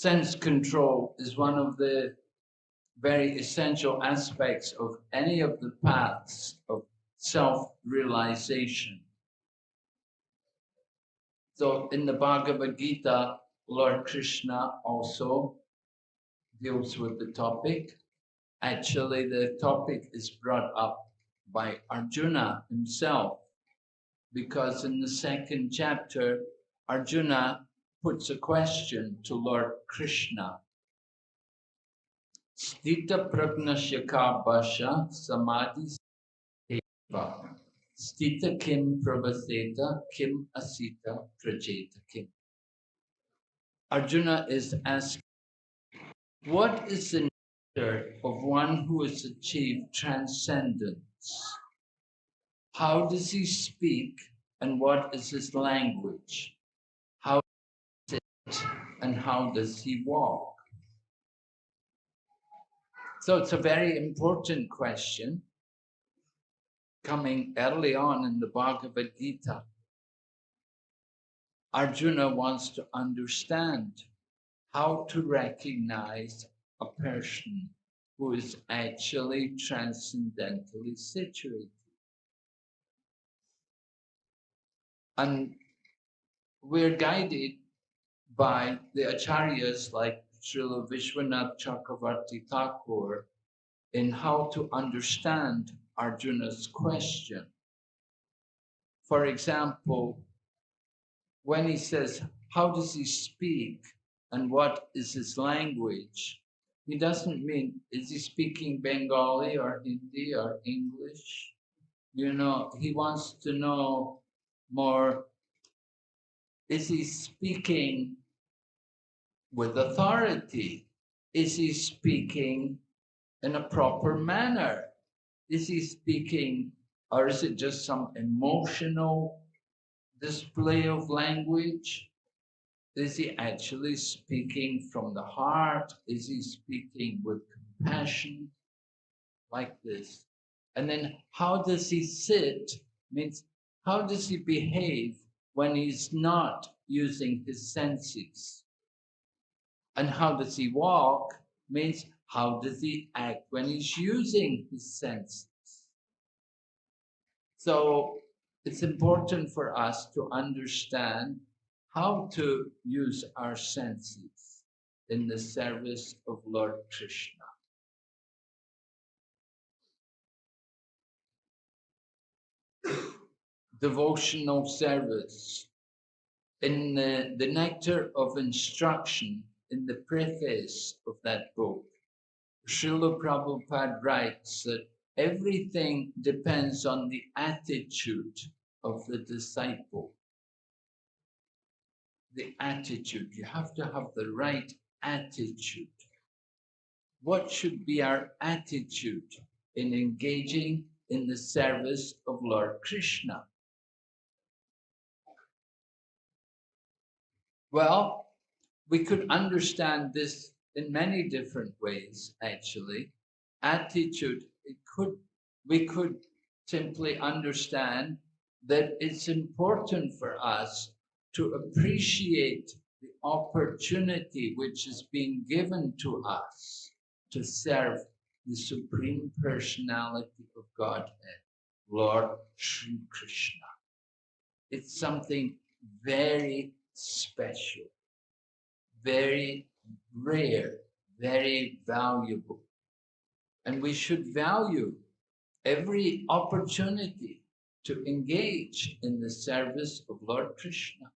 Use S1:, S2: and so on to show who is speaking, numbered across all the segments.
S1: sense control is one of the very essential aspects of any of the paths of self-realization. So in the Bhagavad Gita, Lord Krishna also deals with the topic. Actually, the topic is brought up by Arjuna himself, because in the second chapter, Arjuna puts a question to Lord Krishna. Stita pragnasya basha samadhi seva. Stita kim pravaseta kim asita prajeta kim. Arjuna is asking, what is the nature of one who has achieved transcendence? How does he speak and what is his language? How does he sit and how does he walk? So it's a very important question coming early on in the Bhagavad Gita. Arjuna wants to understand how to recognize a person who is actually transcendentally situated. And we're guided by the acharyas like Srila Vishwanath Chakravarti Thakur in how to understand Arjuna's question. For example, when he says, how does he speak and what is his language? He doesn't mean, is he speaking Bengali or Hindi or English? You know, he wants to know more, is he speaking with authority? Is he speaking in a proper manner? Is he speaking, or is it just some emotional display of language? Is he actually speaking from the heart? Is he speaking with compassion? Like this. And then how does he sit? Means how does he behave when he's not using his senses? And how does he walk means how does he act when he's using his senses? So it's important for us to understand how to use our senses in the service of Lord Krishna. Devotional service. In the, the Nectar of Instruction, in the preface of that book, Srila Prabhupada writes that everything depends on the attitude of the disciple. The attitude, you have to have the right attitude. What should be our attitude in engaging in the service of Lord Krishna? Well, we could understand this in many different ways, actually. Attitude, it could, we could simply understand that it's important for us to appreciate the opportunity which is being given to us to serve the Supreme Personality of Godhead, Lord Sri Krishna. It's something very special very rare, very valuable. And we should value every opportunity to engage in the service of Lord Krishna.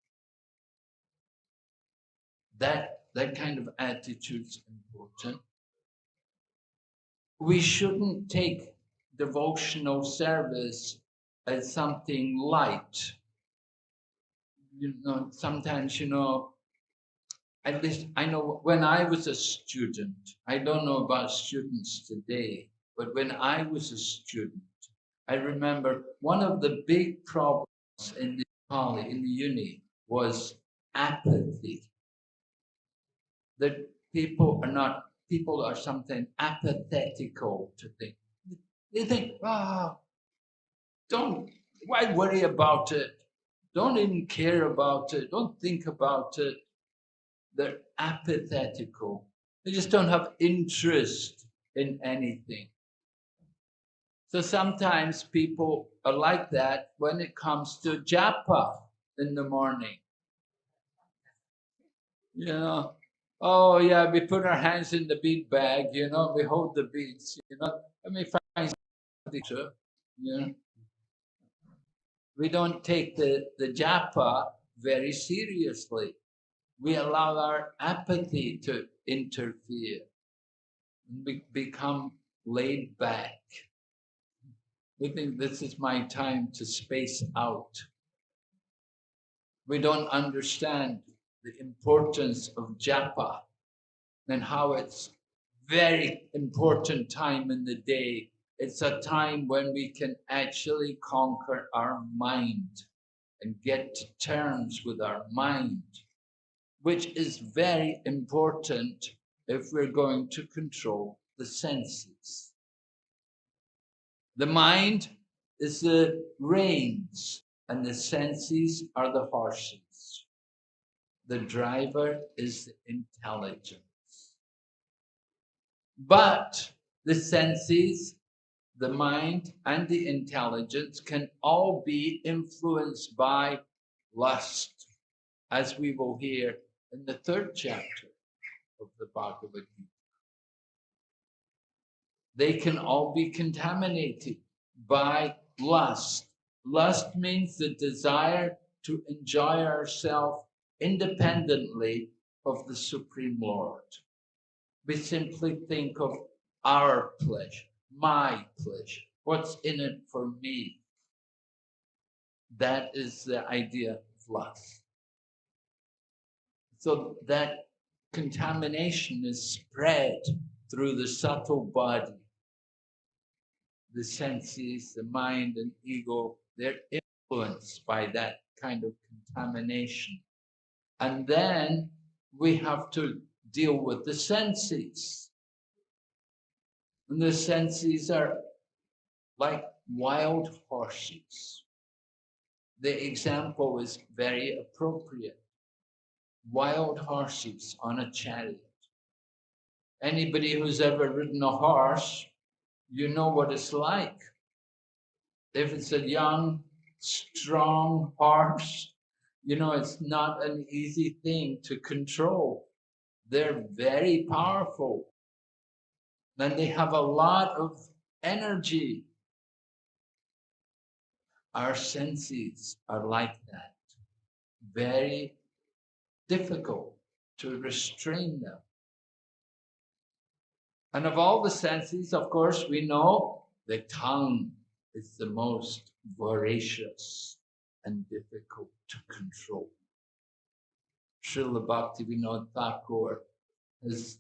S1: That, that kind of attitude is important. We shouldn't take devotional service as something light. You know, sometimes, you know, at least I know when I was a student, I don't know about students today, but when I was a student, I remember one of the big problems in the college, in the uni, was apathy. That people are not, people are something apathetical to things. They think, ah, oh, don't, why worry about it? Don't even care about it. Don't think about it they're apathetical. They just don't have interest in anything. So sometimes people are like that when it comes to japa in the morning. You know, oh yeah, we put our hands in the bead bag, you know, we hold the beads, you know. Let me find something, you know. We don't take the, the japa very seriously. We allow our apathy to interfere. We become laid back. We think this is my time to space out. We don't understand the importance of japa and how it's very important time in the day. It's a time when we can actually conquer our mind and get to terms with our mind, which is very important if we're going to control the senses. The mind is the reins and the senses are the horses. The driver is the intelligence. But the senses, the mind, and the intelligence can all be influenced by lust, as we will hear in the third chapter of the Bhagavad Gita. They can all be contaminated by lust. Lust means the desire to enjoy ourselves independently of the Supreme Lord. We simply think of our pleasure, my pleasure, what's in it for me. That is the idea of lust. So that contamination is spread through the subtle body. The senses, the mind and ego, they're influenced by that kind of contamination. And then we have to deal with the senses. And the senses are like wild horses. The example is very appropriate. Wild horses on a chariot. Anybody who's ever ridden a horse, you know what it's like. If it's a young, strong horse, you know, it's not an easy thing to control. They're very powerful. Then they have a lot of energy. Our senses are like that. Very difficult to restrain them. And of all the senses, of course, we know the tongue is the most voracious and difficult to control. Srila Bhaktivinoda Thakur has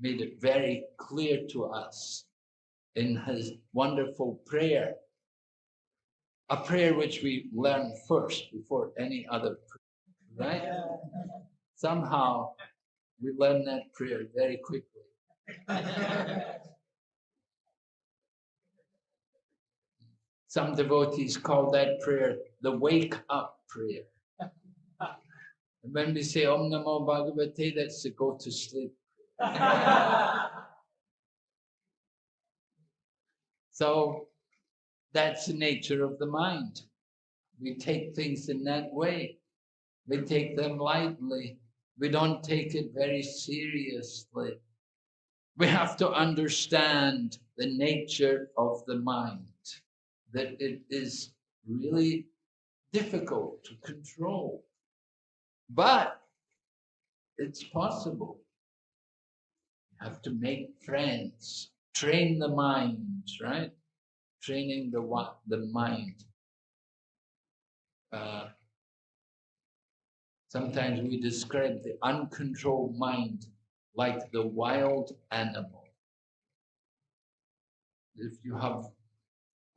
S1: made it very clear to us in his wonderful prayer, a prayer which we learn first before any other right? Somehow we learn that prayer very quickly. Some devotees call that prayer the wake up prayer. And when we say Om Namo Bhagavate, that's to go to sleep. so that's the nature of the mind. We take things in that way. We take them lightly. We don't take it very seriously. We have to understand the nature of the mind, that it is really difficult to control. But it's possible. You have to make friends, train the mind, right? Training the the mind. Uh, sometimes we describe the uncontrolled mind like the wild animal. If you have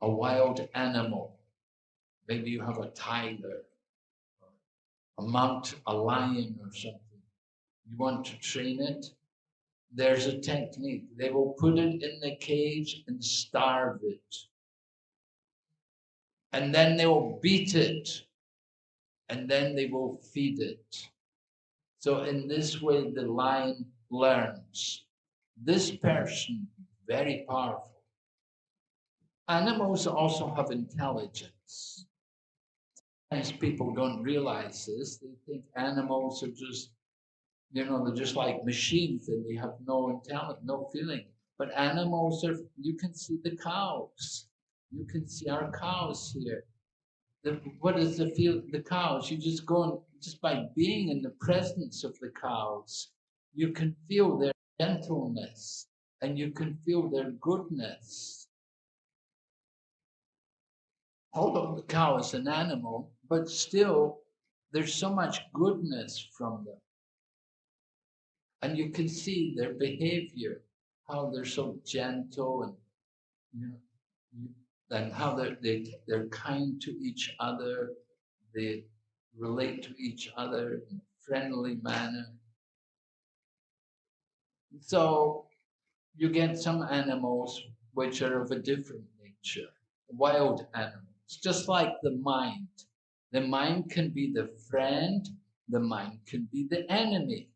S1: a wild animal, maybe you have a tiger a mount, a lion or something, you want to train it, there's a technique. They will put it in the cage and starve it. And then they will beat it. And then they will feed it. So in this way, the lion learns. This person, very powerful. Animals also have intelligence. Sometimes people don't realize this. They think animals are just, you know, they're just like machines and they have no intelligence, no feeling. But animals are, you can see the cows. You can see our cows here. The, what is the feel? The cows. You just go and just by being in the presence of the cows, you can feel their gentleness and you can feel their goodness. Although the cow is an animal, but still there's so much goodness from them. And you can see their behavior, how they're so gentle and you know, and how they're, they, they're kind to each other, they relate to each other in a friendly manner. So you get some animals which are of a different nature, wild animals, just like the mind. The mind can be the friend, the mind can be the enemy.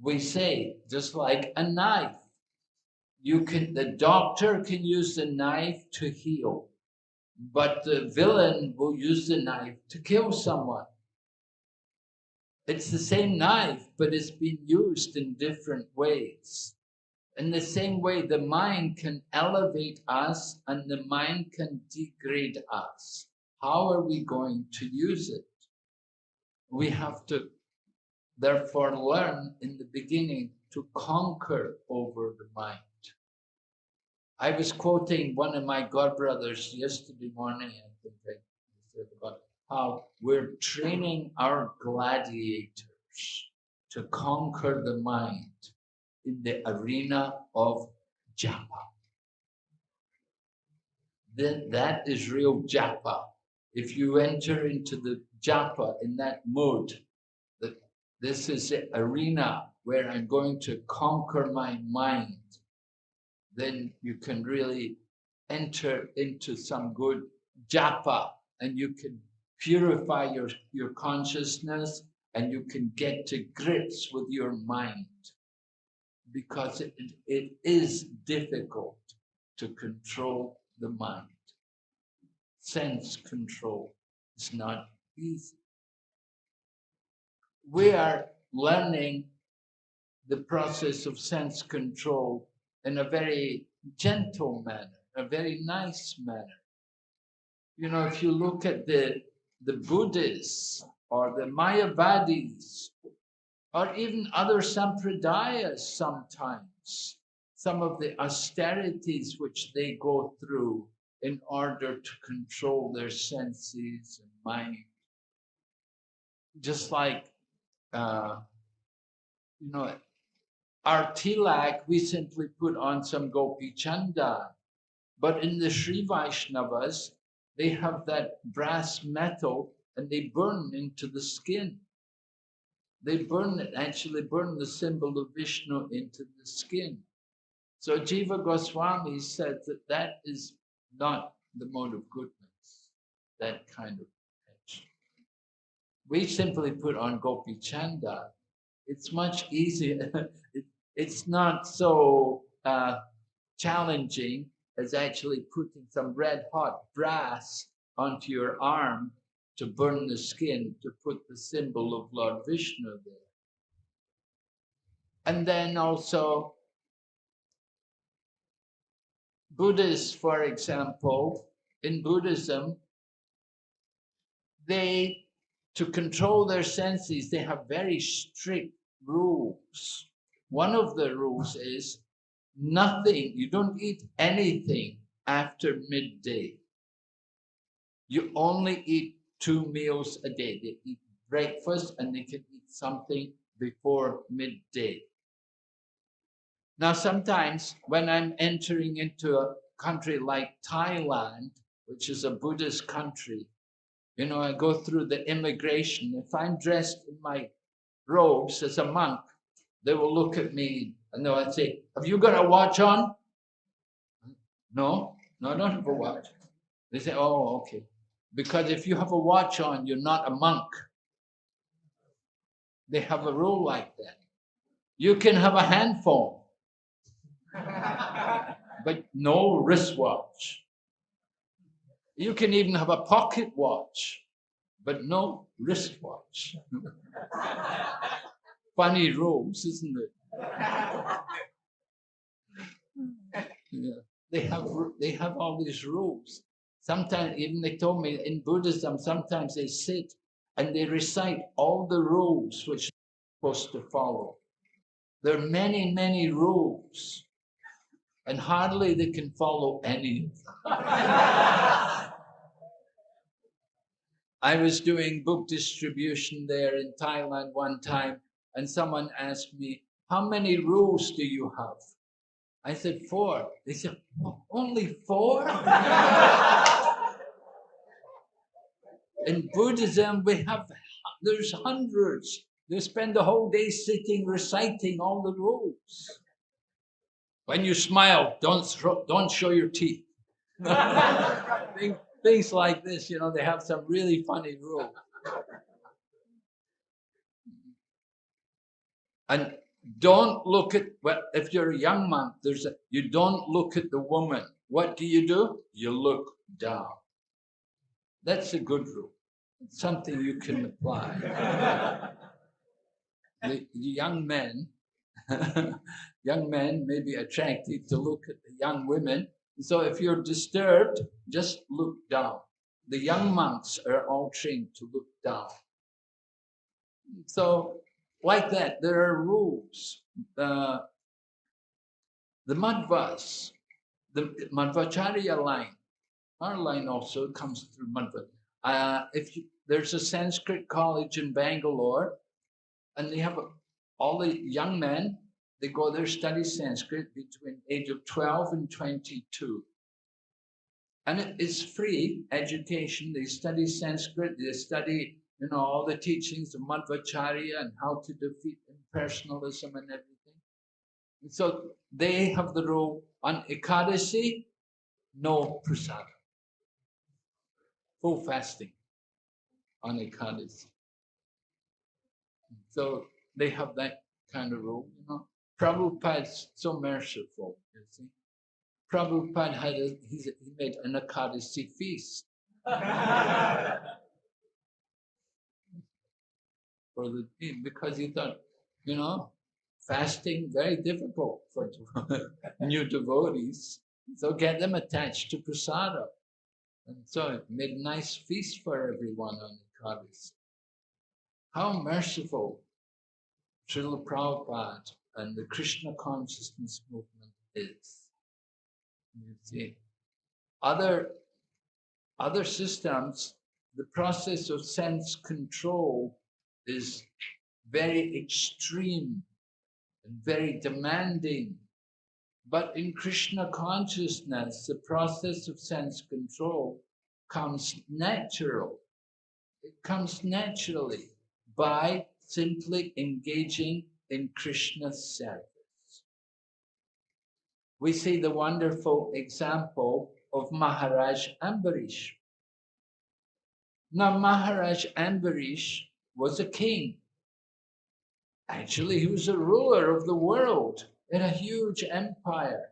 S1: We say, just like a knife, you can the doctor can use the knife to heal but the villain will use the knife to kill someone. It's the same knife but it's been used in different ways. In the same way the mind can elevate us and the mind can degrade us. How are we going to use it? We have to therefore learn in the beginning to conquer over the mind I was quoting one of my godbrothers yesterday morning, I think I said about how we're training our gladiators to conquer the mind in the arena of japa. Then that is real japa. If you enter into the japa in that mode, that this is the arena where I'm going to conquer my mind then you can really enter into some good japa and you can purify your, your consciousness and you can get to grips with your mind because it, it is difficult to control the mind. Sense control is not easy. We are learning the process of sense control in a very gentle manner, a very nice manner. You know, if you look at the, the Buddhists or the Mayavadis, or even other sampradayas sometimes, some of the austerities which they go through in order to control their senses and mind. Just like, uh, you know, our tilak, we simply put on some gopi chanda. But in the Sri Vaishnavas, they have that brass metal and they burn into the skin. They burn it, actually burn the symbol of Vishnu into the skin. So Jiva Goswami said that that is not the mode of goodness, that kind of action. We simply put on Gopi Chanda. It's much easier. it, it's not so uh, challenging as actually putting some red hot brass onto your arm to burn the skin to put the symbol of Lord Vishnu there. And then also Buddhists, for example, in Buddhism, they, to control their senses, they have very strict rules. One of the rules is nothing, you don't eat anything after midday. You only eat two meals a day. They eat breakfast and they can eat something before midday. Now, sometimes when I'm entering into a country like Thailand, which is a Buddhist country, you know, I go through the immigration. If I'm dressed in my robes as a monk, they will look at me and they'll say, Have you got a watch on? No, no, I don't have a watch. They say, Oh, okay. Because if you have a watch on, you're not a monk. They have a rule like that. You can have a hand phone, but no wristwatch. You can even have a pocket watch, but no wristwatch. Funny rules, isn't it? Yeah. They have they have all these rules. Sometimes even they told me in Buddhism, sometimes they sit and they recite all the rules which they're supposed to follow. There are many, many rules, and hardly they can follow any of them. I was doing book distribution there in Thailand one time, and someone asked me, How many rules do you have? I said, Four. They said, oh, Only four? in Buddhism, we have, there's hundreds. They spend the whole day sitting reciting all the rules. When you smile, don't, don't show your teeth. things like this, you know, they have some really funny rules. And don't look at well, if you're a young man, there's a, you don't look at the woman. What do you do? You look down. That's a good rule. It's something you can apply. the, the young men, young men may be attracted to look at the young women. So if you're disturbed, just look down. The young monks are all trained to look down. So like that, there are rules. Uh, the Madhvas, the Madhvacharya line, our line also comes through Madhva. Uh, if you, there's a Sanskrit college in Bangalore, and they have a, all the young men, they go there study Sanskrit between age of 12 and 22. And it is free education. They study Sanskrit, they study, you know, all the teachings of Madhvacharya and how to defeat impersonalism and everything. And so they have the rule on Ekadasi, no prasada. Full fasting on Ekadasi. So they have that kind of rule, you know. Prabhupada's so merciful, you see. Prabhupada had a, he made an Ekadasi feast. for the eh, because he thought, you know, fasting very difficult for new devotees. So get them attached to prasada. And so it made nice feast for everyone on the Ekadasi. How merciful Srila Prabhupada and the Krishna consciousness movement is. You see, other, other systems, the process of sense control is very extreme and very demanding. But in Krishna consciousness, the process of sense control comes natural. It comes naturally by simply engaging in Krishna's service. We see the wonderful example of Maharaj Ambarish. Now, Maharaj Ambarish was a king. Actually, he was a ruler of the world in a huge empire.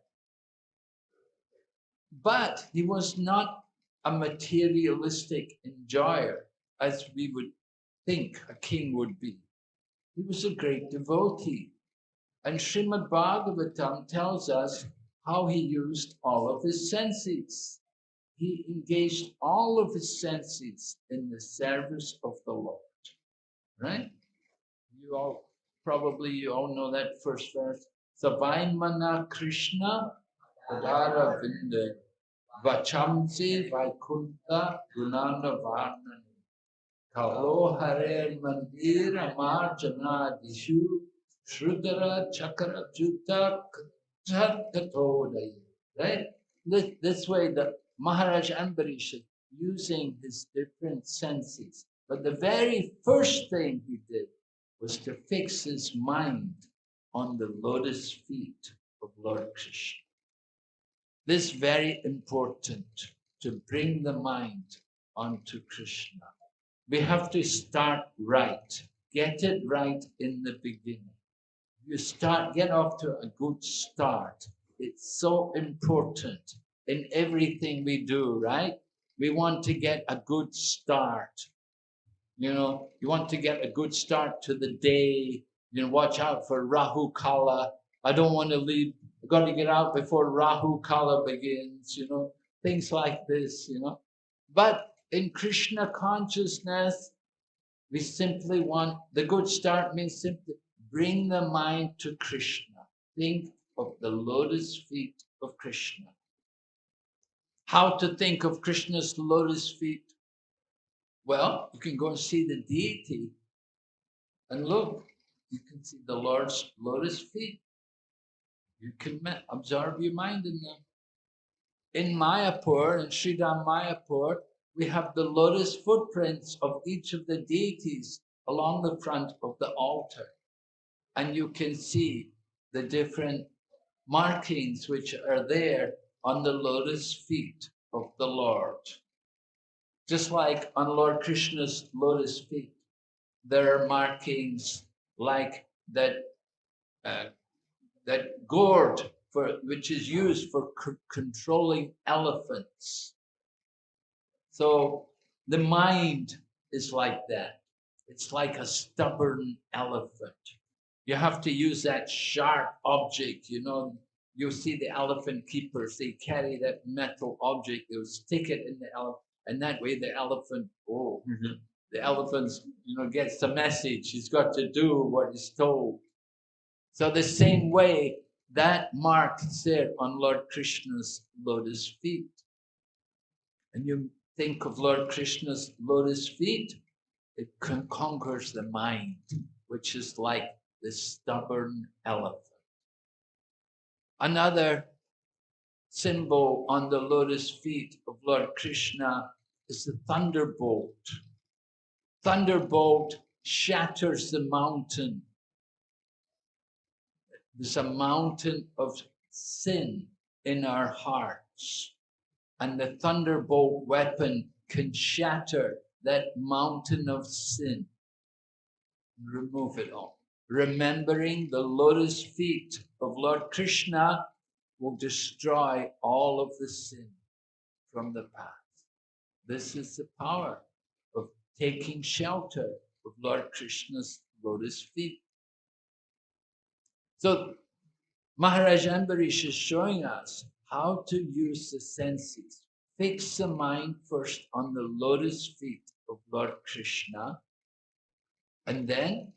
S1: But he was not a materialistic enjoyer as we would think a king would be. He was a great devotee. And Srimad Bhagavatam tells us how he used all of his senses. He engaged all of his senses in the service of the Lord. Right? You all probably you all know that first verse. Savaimana Krishna Padara Vinde Vachamsi Vaikunta Gunana Varnani Kalo Hare Mandir Amar Jana Dishu Shrudara Chakra Juta Right? This, this way the Maharaj Ambarish is using his different senses. But the very first thing he did was to fix his mind on the lotus feet of Lord Krishna. This is very important to bring the mind onto Krishna we have to start right get it right in the beginning. You start, get off to a good start. It's so important in everything we do, right? We want to get a good start. You know, you want to get a good start to the day. You know, watch out for Rahu Kala. I don't want to leave, I've got to get out before Rahu Kala begins, you know, things like this, you know. But in Krishna consciousness, we simply want the good start means simply bring the mind to Krishna. Think of the lotus feet of Krishna. How to think of Krishna's lotus feet? Well, you can go and see the deity and look, you can see the Lord's lotus feet. You can observe your mind in them. In Mayapur, in Sridham Mayapur, we have the lotus footprints of each of the deities along the front of the altar. And you can see the different markings which are there on the lotus feet of the Lord. Just like on Lord Krishna's lotus feet, there are markings like that, uh, that gourd for, which is used for controlling elephants. So the mind is like that. It's like a stubborn elephant. You have to use that sharp object, you know. You see the elephant keepers, they carry that metal object, they'll stick it in the elephant, and that way the elephant, oh, mm-hmm. the elephant, you know, gets the message. He's got to do what he's told. So the same way, that mark there on Lord Krishna's lotus feet. And you think of Lord Krishna's lotus feet, it conquers the mind, which is like the stubborn elephant. Another symbol on the lotus feet of Lord Krishna is the thunderbolt. Thunderbolt shatters the mountain. There's a mountain of sin in our hearts and the thunderbolt weapon can shatter that mountain of sin. Remove it all. Remembering the lotus feet of Lord Krishna will destroy all of the sin from the past. This is the power of taking shelter of Lord Krishna's lotus feet. So Maharaj Ambarish is showing us how to use the senses. Fix the mind first on the lotus feet of Lord Krishna. And then,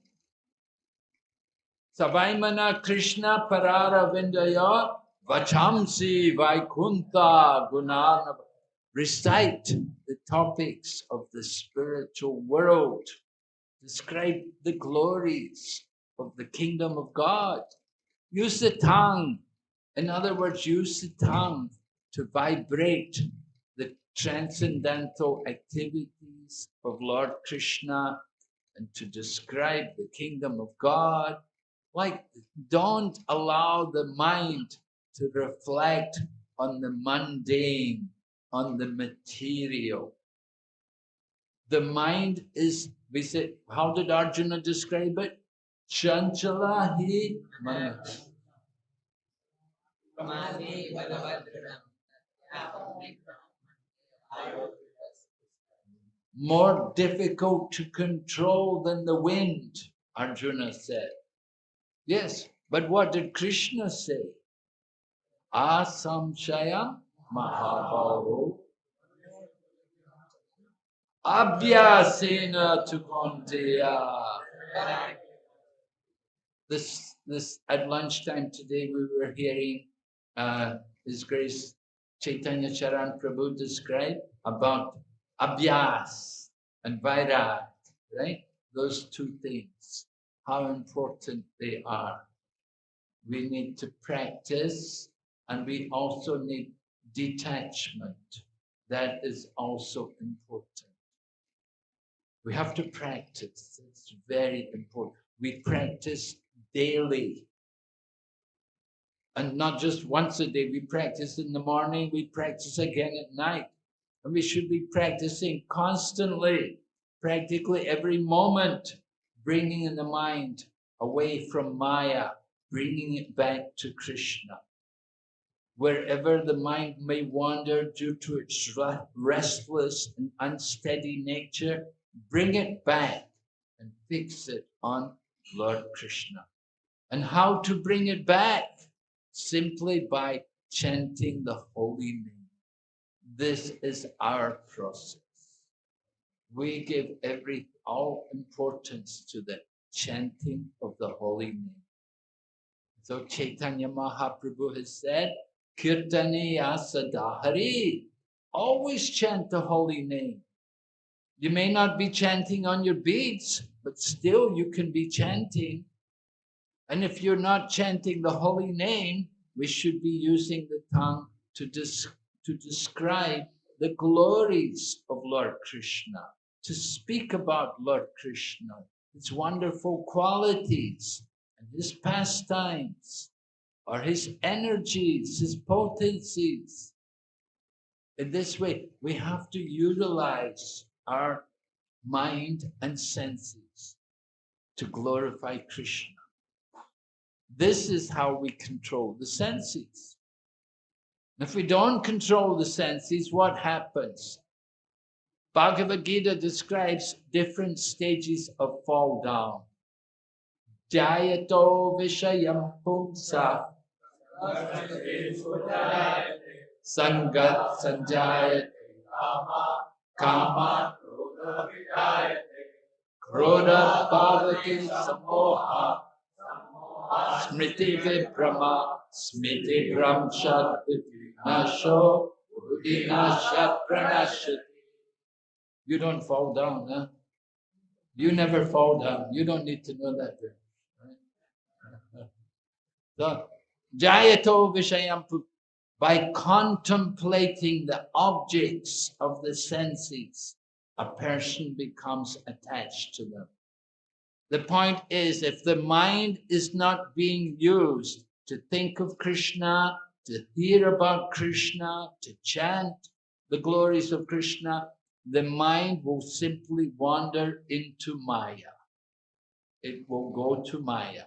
S1: Savaimana Krishna Parara Vindaya Vachamsi Vaikunta Gunana. Recite the topics of the spiritual world. Describe the glories of the kingdom of God. Use the tongue in other words, use the tongue to vibrate the transcendental activities of Lord Krishna and to describe the kingdom of God. Like, don't allow the mind to reflect on the mundane, on the material. The mind is, we say, how did Arjuna describe it? Chanchala hi. More difficult to control than the wind, Arjuna said. Yes, but what did Krishna say? Asamshaya Mahabhavu Abhyasena Tukonteya. This, this, at lunchtime today, we were hearing uh, His Grace Chaitanya Charan Prabhu describe about abhyas and vairag, right? Those two things, how important they are. We need to practice and we also need detachment. That is also important. We have to practice. It's very important. We practice daily and not just once a day. We practice in the morning, we practice again at night. And we should be practicing constantly, practically every moment, bringing the mind away from Maya, bringing it back to Krishna. Wherever the mind may wander due to its restless and unsteady nature, bring it back and fix it on Lord Krishna. And how to bring it back? Simply by chanting the holy name. This is our process. We give every all importance to the chanting of the holy name. So Chaitanya Mahaprabhu has said, Kirtaniya Sadahari. Always chant the holy name. You may not be chanting on your beads, but still you can be chanting. And if you're not chanting the holy name, we should be using the tongue to, des to describe the glories of Lord Krishna, to speak about Lord Krishna, his wonderful qualities and his pastimes or his energies, his potencies. In this way, we have to utilize our mind and senses to glorify Krishna. This is how we control the senses. If we don't control the senses, what happens? Bhagavad Gita describes different stages of fall down. Jayato Vishayam Pumsa Sangat Sanjayate Kama Krodha Bhavati Samoha Smriti Vibrama Smriti Bramshat Nasho Udinasha Pranashati You don't fall down, huh? You never fall down. You don't need to know that. Right? So, Jayato Vishayampu, by contemplating the objects of the senses, a person becomes attached to them. The point is, if the mind is not being used to think of Krishna, to hear about Krishna, to chant the glories of Krishna, the mind will simply wander into Maya. It will go to Maya.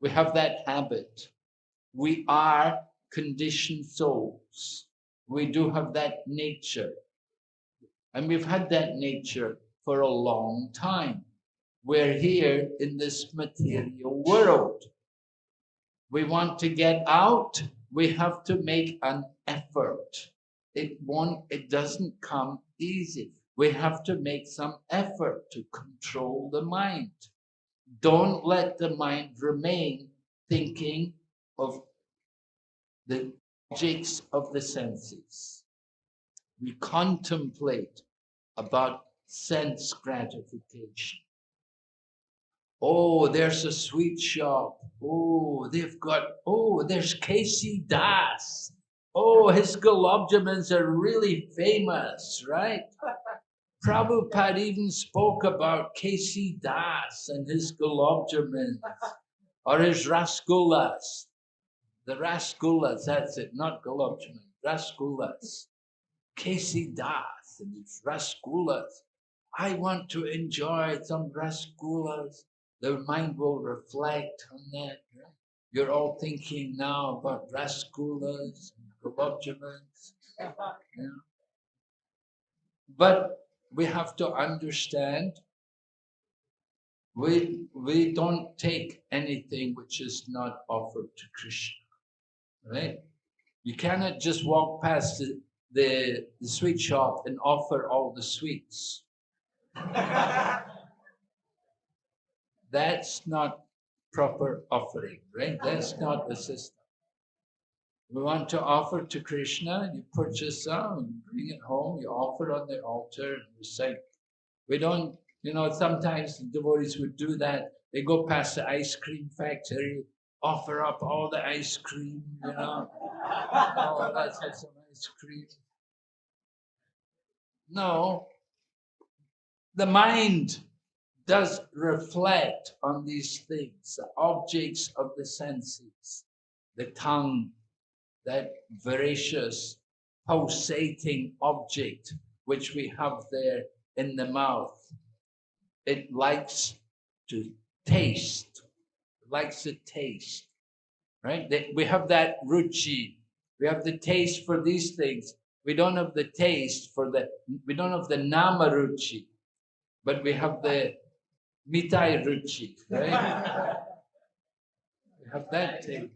S1: We have that habit we are conditioned souls. We do have that nature. And we've had that nature for a long time. We're here in this material world. We want to get out, we have to make an effort. It won't, it doesn't come easy. We have to make some effort to control the mind. Don't let the mind remain thinking of the objects of the senses. We contemplate about sense gratification. Oh, there's a sweet shop. Oh, they've got, oh, there's KC Das. Oh, his gulab are really famous, right? Prabhupada even spoke about KC Das and his gulab or his rasgullas. The rasgullas, that's it, not jamun, rasgullas. KC Das and its rasgullas. I want to enjoy some rasgullas. The mind will reflect on that. You're all thinking now about rasgullas and jamuns. Yeah. But we have to understand we we don't take anything which is not offered to Krishna right? You cannot just walk past the, the, the sweet shop and offer all the sweets. That's not proper offering, right? That's not the system. We want to offer to Krishna, you purchase some, bring it home, you offer on the altar, and recite. We don't, you know, sometimes the devotees would do that. They go past the ice cream factory, offer up all the ice cream, you know. oh, let's have some ice cream. No, the mind does reflect on these things, the objects of the senses, the tongue, that voracious, pulsating object which we have there in the mouth. It likes to taste, likes to taste, right? We have that ruchi. We have the taste for these things. We don't have the taste for the, we don't have the nama ruchi, but we have the mitai ruchi, right? we have that thing.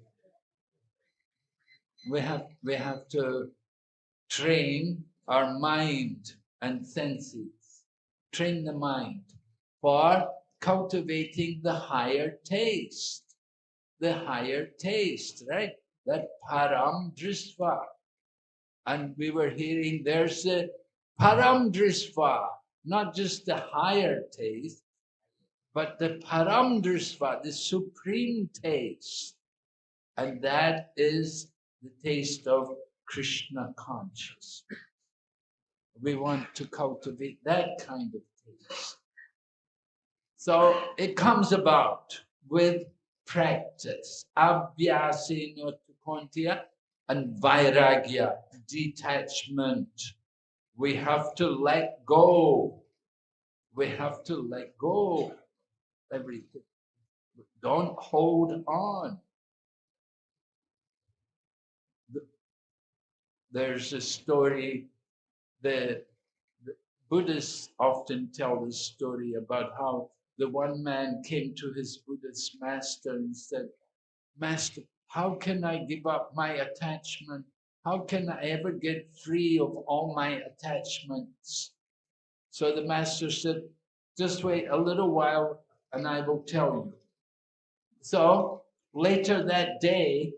S1: We have, we have to train our mind and senses, train the mind for cultivating the higher taste, the higher taste, right? That param drisva. And we were hearing there's a param drisva, not just the higher taste, but the param drisva, the supreme taste. And that is the taste of Krishna consciousness. We want to cultivate that kind of taste. So it comes about with practice. Abhyasena tu kaunteya and vairagya, detachment. We have to let go. We have to let go everything. Don't hold on. There's a story the, the Buddhists often tell this story about how the one man came to his Buddhist master and said, Master, how can I give up my attachment? How can I ever get free of all my attachments? So the master said, just wait a little while and I will tell you. So later that day,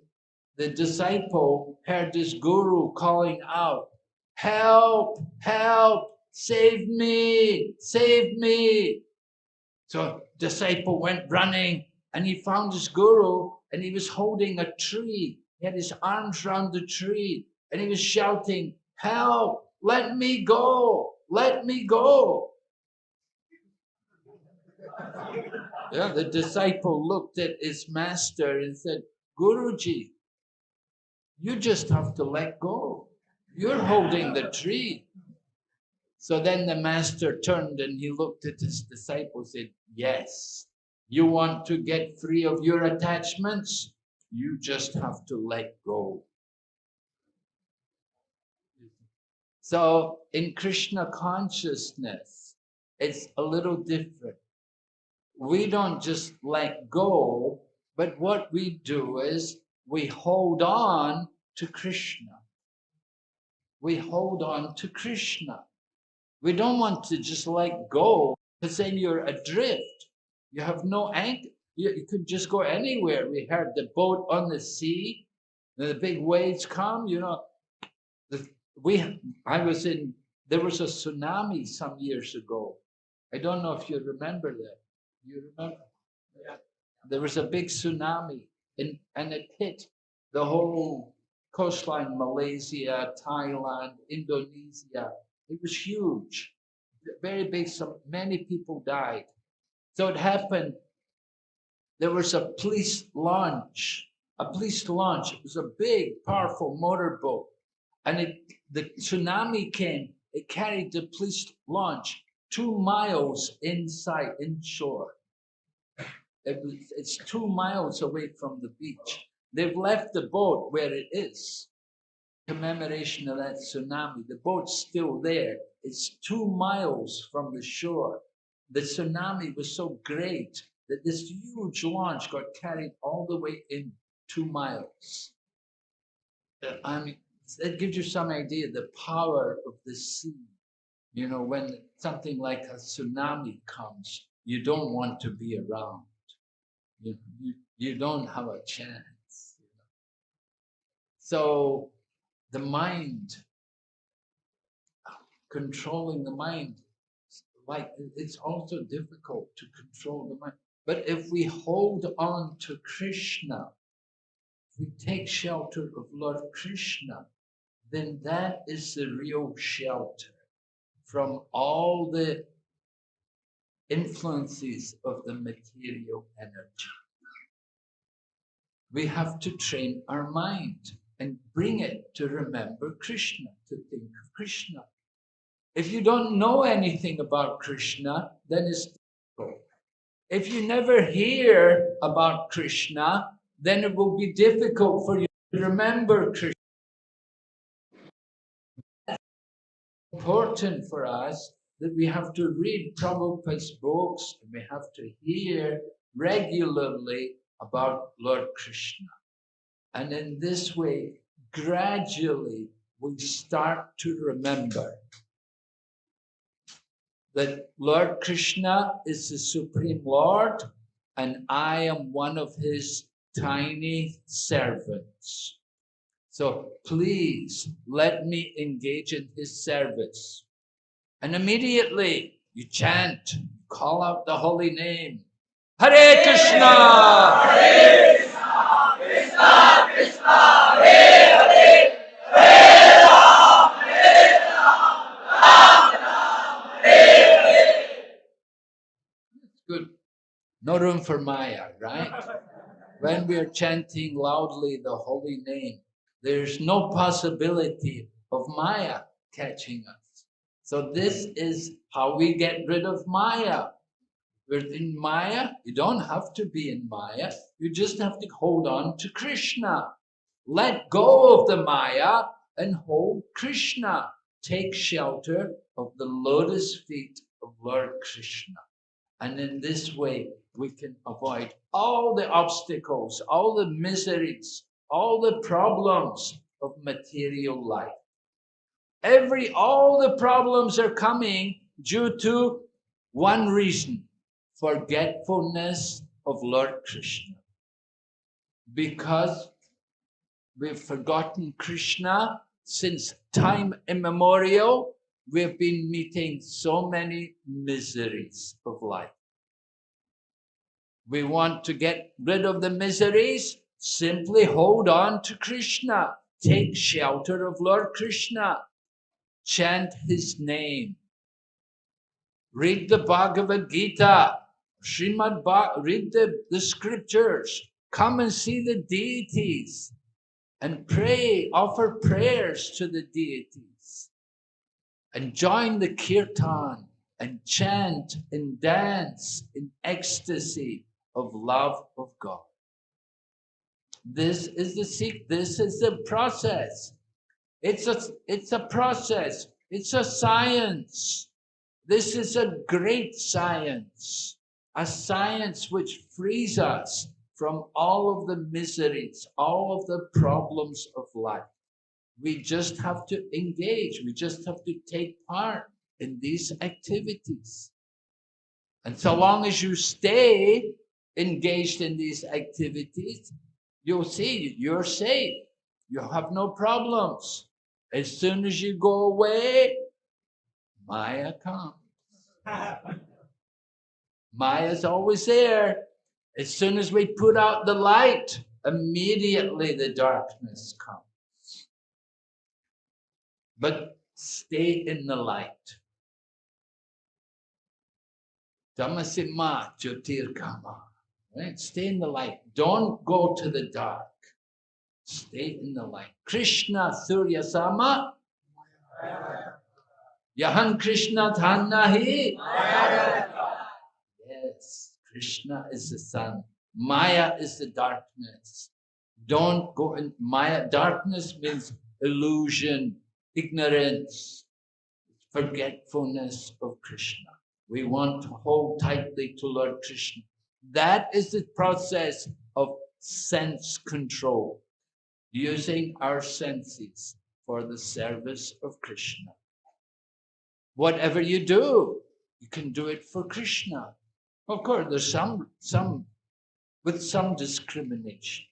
S1: the disciple heard this guru calling out, help, help, save me, save me. So disciple went running and he found his guru and he was holding a tree. He had his arms around the tree and he was shouting, help, let me go, let me go. yeah, the disciple looked at his master and said, Guruji, you just have to let go. You're holding the tree. So then the master turned and he looked at his disciples and said, Yes, you want to get free of your attachments? You just have to let go. So in Krishna consciousness, it's a little different. We don't just let go, but what we do is we hold on to Krishna we hold on to Krishna. We don't want to just let go because then you're adrift. You have no anchor. You, you could just go anywhere. We heard the boat on the sea, the big waves come, you know. The, we, I was in, there was a tsunami some years ago. I don't know if you remember that. You remember? Yeah. There was a big tsunami and, and it hit the whole coastline, Malaysia, Thailand, Indonesia. It was huge, very big. So many people died. So it happened. There was a police launch, a police launch. It was a big, powerful motorboat, and it the tsunami came. It carried the police launch two miles inside inshore. It was, it's two miles away from the beach. They've left the boat where it is. Commemoration of that tsunami. The boat's still there. It's two miles from the shore. The tsunami was so great that this huge launch got carried all the way in two miles. I mean, that gives you some idea the power of the sea. You know, when something like a tsunami comes, you don't want to be around. You, you, you don't have a chance. So the mind, controlling the mind, like it's also difficult to control the mind. But if we hold on to Krishna, if we take shelter of Lord Krishna, then that is the real shelter from all the influences of the material energy. We have to train our mind and bring it to remember Krishna, to think of Krishna. If you don't know anything about Krishna, then it's difficult. If you never hear about Krishna, then it will be difficult for you to remember Krishna. Important for us that we have to read Prabhupada's books and we have to hear regularly about Lord Krishna. And in this way, gradually, we start to remember that Lord Krishna is the Supreme Lord and I am one of his tiny servants. So please let me engage in his service. And immediately you chant, call out the holy name. Hare Krishna! Hare Krishna! Krishna Krishna! Hare Hare! No room for Maya, right? when we are chanting loudly the holy name, there's no possibility of Maya catching us. So this is how we get rid of Maya. We're in Maya, you don't have to be in Maya. You just have to hold on to Krishna. Let go of the Maya and hold Krishna. Take shelter of the lotus feet of Lord Krishna. And in this way, we can avoid all the obstacles, all the miseries, all the problems of material life. Every, all the problems are coming due to one reason, forgetfulness of Lord Krishna. Because we've forgotten Krishna since time immemorial, we've been meeting so many miseries of life. We want to get rid of the miseries, simply hold on to Krishna. Take shelter of Lord Krishna. Chant his name. Read the Bhagavad Gita. Srimad read the, the scriptures. Come and see the deities and pray, offer prayers to the deities. And join the kirtan and chant and dance in ecstasy of love of God. This is the seek. This is the process. It's a it's a process. It's a science. This is a great science, a science which frees us from all of the miseries, all of the problems of life. We just have to engage. We just have to take part in these activities. And so long as you stay engaged in these activities, you'll see you're safe. You have no problems. As soon as you go away, Maya comes. Maya's always there. As soon as we put out the light, immediately the darkness comes. But stay in the light. Tamasima Jyotirgama. Right? Stay in the light. Don't go to the dark. Stay in the light. Krishna Surya Sama. Yahan Krishna Dhannahi. Yes, Krishna is the sun. Maya is the darkness. Don't go in Maya. Darkness means illusion, ignorance, forgetfulness of Krishna. We want to hold tightly to Lord Krishna. That is the process of sense control, using our senses for the service of Krishna. Whatever you do, you can do it for Krishna. Of course, there's some, some, with some discrimination.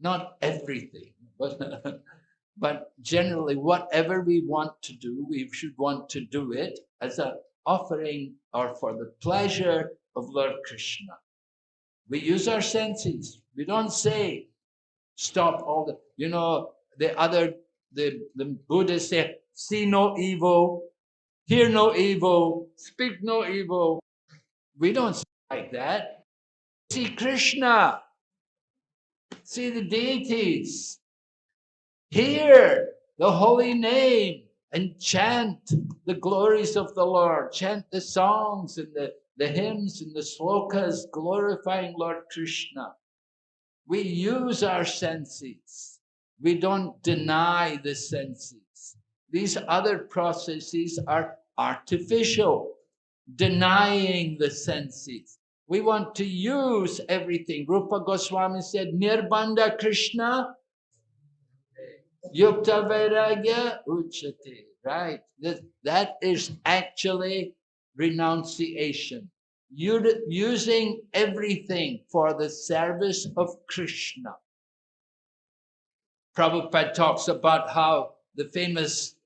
S1: Not everything, but, but generally, whatever we want to do, we should want to do it as an offering or for the pleasure of Lord Krishna. We use our senses. We don't say, stop all the, you know, the other, the, the Buddhists say, see no evil, hear no evil, speak no evil. We don't say like that. See Krishna, see the deities, hear the holy name, and chant the glories of the Lord, chant the songs and the the hymns and the slokas glorifying Lord Krishna. We use our senses. We don't deny the senses. These other processes are artificial, denying the senses. We want to use everything. Rupa Goswami said, Nirbanda Krishna Yukta Vairagya Uchate. Right? That, that is actually renunciation. Using everything for the service of Krishna. Prabhupada talks about how the famous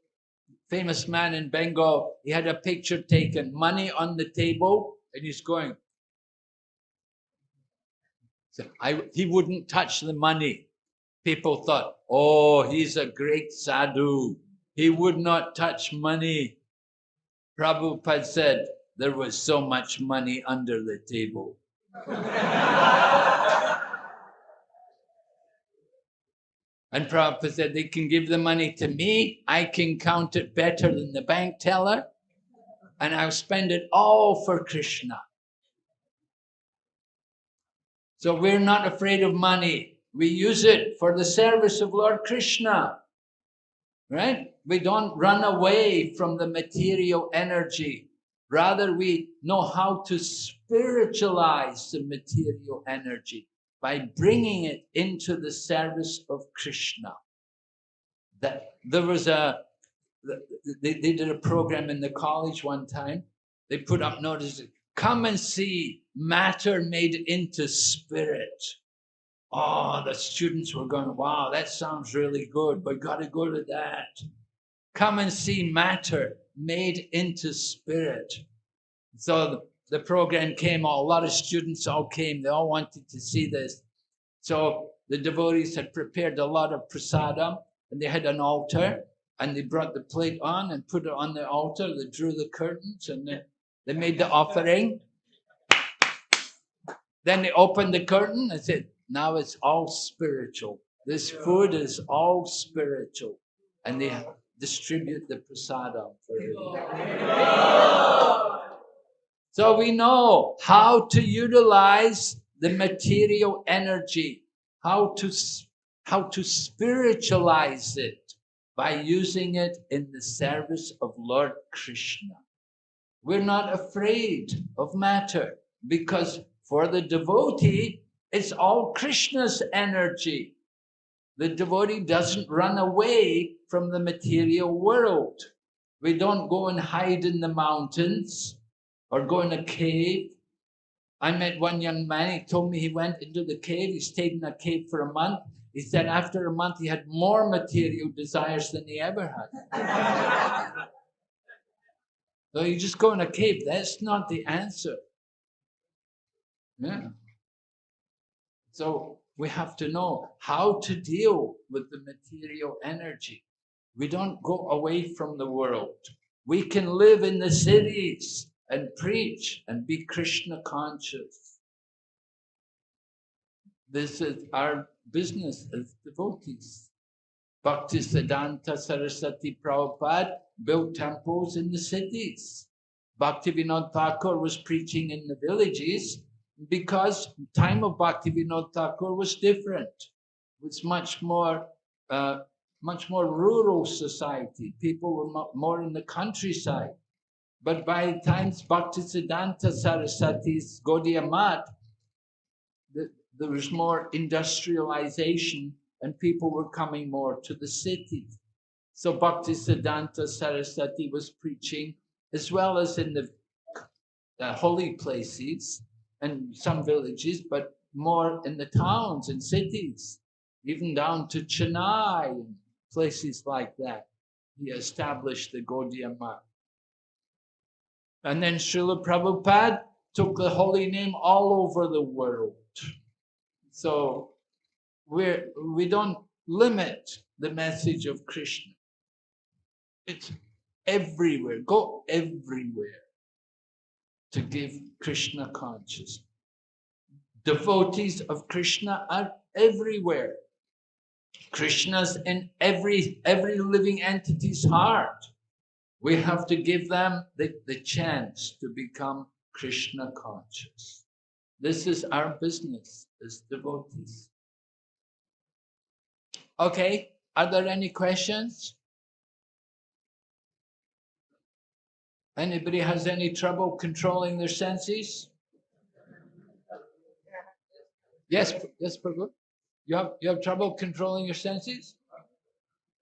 S1: famous man in Bengal, he had a picture taken, money on the table, and he's going. So I, he wouldn't touch the money. People thought, oh, he's a great sadhu. He would not touch money. Prabhupada said, there was so much money under the table. And Prabhupada said, they can give the money to me. I can count it better than the bank teller. And I'll spend it all for Krishna. So we're not afraid of money. We use it for the service of Lord Krishna. Right? We don't run away from the material energy. Rather, we know how to spiritualize the material energy by bringing it into the service of Krishna. That there was a, they, they did a program in the college one time. They put up notices, come and see matter made into spirit. Oh, the students were going, wow, that sounds really good, but got to go to that. Come and see matter made into spirit. So the program came, a lot of students all came, they all wanted to see this. So the devotees had prepared a lot of prasadam and they had an altar and they brought the plate on and put it on the altar. They drew the curtains and they, they made the offering. Then they opened the curtain and said, now it's all spiritual. This food is all spiritual. And they distribute the prasadam for. So we know how to utilize the material energy, how to, how to spiritualize it by using it in the service of Lord Krishna. We're not afraid of matter because for the devotee, it's all Krishna's energy. The devotee doesn't run away from the material world. We don't go and hide in the mountains or go in a cave. I met one young man, he told me he went into the cave, he stayed in a cave for a month. He said after a month he had more material desires than he ever had. so you just go in a cave, that's not the answer. Yeah. So we have to know how to deal with the material energy. We don't go away from the world. We can live in the cities and preach and be Krishna conscious. This is our business as devotees. Bhakti Siddhanta Saraswati Prabhupada built temples in the cities. Bhakti Vinod Thakur was preaching in the villages because time of Bhakti Vinod Thakur was different. It was much more, uh, much more rural society. People were more in the countryside. But by the time Bhaktisiddhanta Saraswati's Gaudiya Math, the, there was more industrialization and people were coming more to the city. So Bhaktisiddhanta Saraswati was preaching as well as in the uh, holy places and some villages, but more in the towns and cities, even down to Chennai and places like that. He established the Gaudiya Math. And then Srila Prabhupada took the holy name all over the world. So we're, we don't limit the message of Krishna. It's everywhere. Go everywhere to give Krishna consciousness. Devotees of Krishna are everywhere. Krishna's in every every living entity's heart we have to give them the, the chance to become Krishna conscious. This is our business as devotees. Okay, are there any questions? Anybody has any trouble controlling their senses? Yes, yes, Prabhu. You have you have trouble controlling your senses?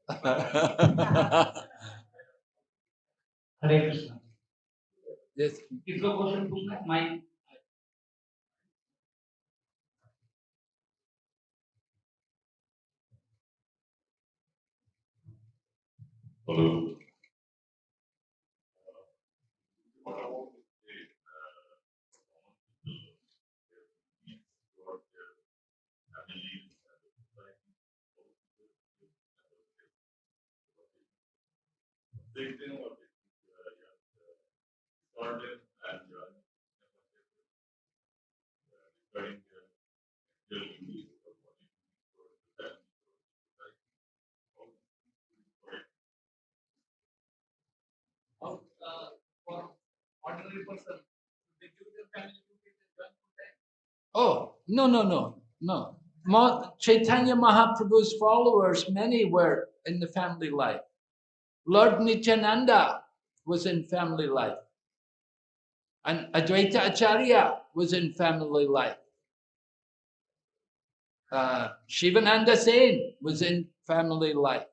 S2: Hare Krishna.
S1: Yes.
S3: Hello.
S1: Oh, no, no, no, no. Chaitanya Mahaprabhu's followers, many were in the family life. Lord Nityananda was in family life. And Advaita Acharya was in family life. Uh, Shivananda Sen was in family life.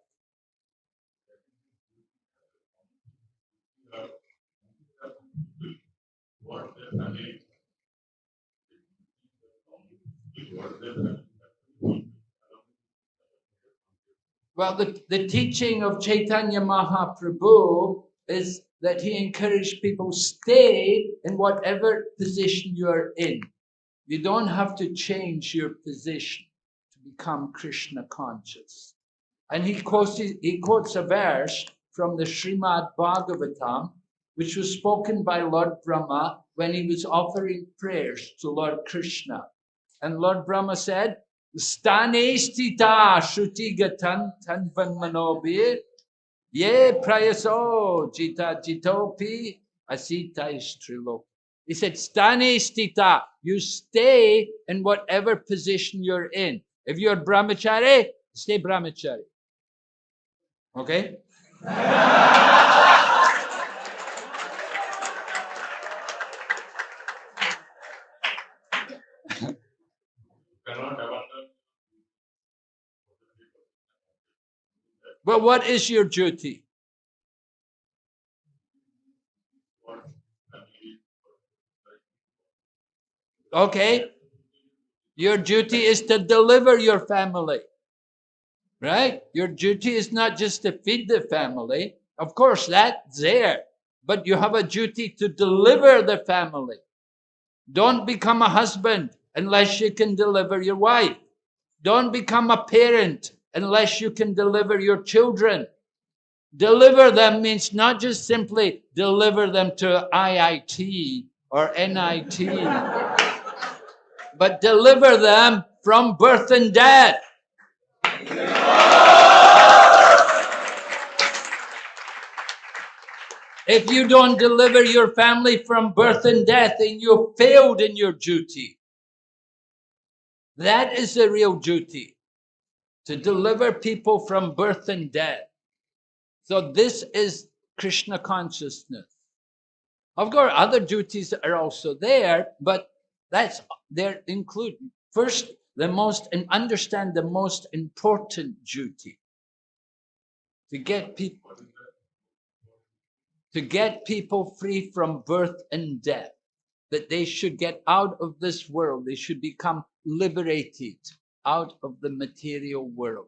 S1: Well, the, the teaching of Chaitanya Mahaprabhu is that he encouraged people stay in whatever position you are in. You don't have to change your position to become Krishna conscious. And he quotes, he quotes a verse from the Srimad Bhagavatam, which was spoken by Lord Brahma when he was offering prayers to Lord Krishna. And Lord Brahma said, Stane stita shruti gatan tanvan manobir ye prayaso jita jitopi asita istrilo. He said, Stane stita, you stay in whatever position you're in. If you're brahmachari, stay brahmachari. Okay?
S3: Cannot abandon.
S1: Well, what is your duty? Okay? Your duty is to deliver your family. Right? Your duty is not just to feed the family. Of course, that's there. But you have a duty to deliver the family. Don't become a husband unless you can deliver your wife. Don't become a parent unless you can deliver your children. Deliver them means not just simply deliver them to IIT or NIT, but deliver them from birth and death. If you don't deliver your family from birth and death, then you failed in your duty. That is the real duty to deliver people from birth and death. So, this is Krishna consciousness. Of course, other duties are also there, but that's they're included. First, the most and understand the most important duty to get people to get people free from birth and death that they should get out of this world they should become liberated out of the material world.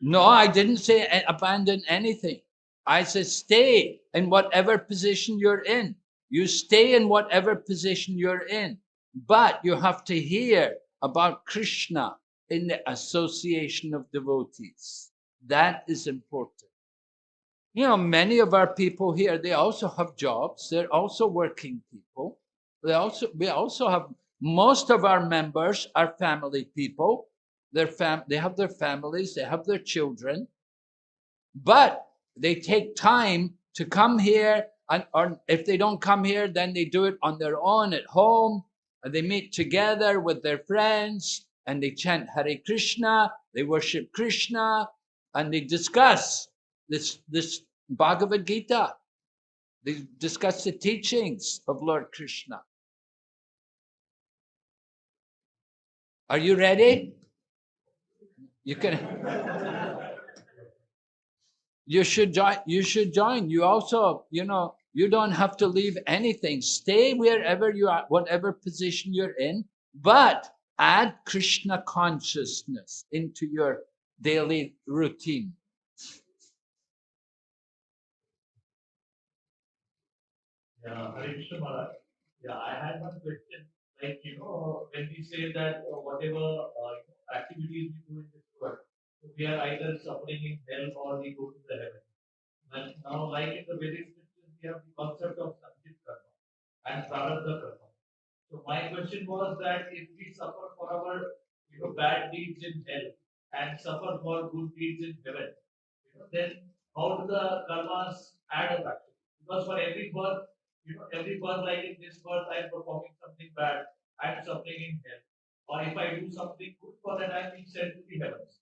S1: No i didn't say uh, abandon anything. I said stay in whatever position you're in. You stay in whatever position you're in. But you have to hear about krishna in the association of devotees. That is important. You know many of our people here they also have jobs. They're also working people. They also we also have most of our members are family people their fam they have their families they have their children but they take time to come here And or if they don't come here, then they do it on their own at home. And they meet together with their friends and they chant Hare Krishna, they worship Krishna, and they discuss this, this Bhagavad Gita. They discuss the teachings of Lord Krishna. Are you ready? You can. You should join. You should join. You also, you know, you don't have to leave anything. Stay wherever you are, whatever position you're in, but add Krishna consciousness into your daily routine.
S2: Yeah. Yeah, I had one question. Like, you know, when we say that uh, whatever uh, activities we do in this world, we are either suffering in hell or we go to the heaven. And now, like in the Vedic scriptures, we have the concept of Sanchit Karma and Prarabdha Karma. So my question was that if we suffer for our you know bad deeds in hell and suffer for good deeds in heaven, you know, then how do the karmas add up actually? Because for every birth, you know, every birth like in this birth I am performing something bad, I am suffering in hell. Or if I do something good for that I am being sent to the heavens.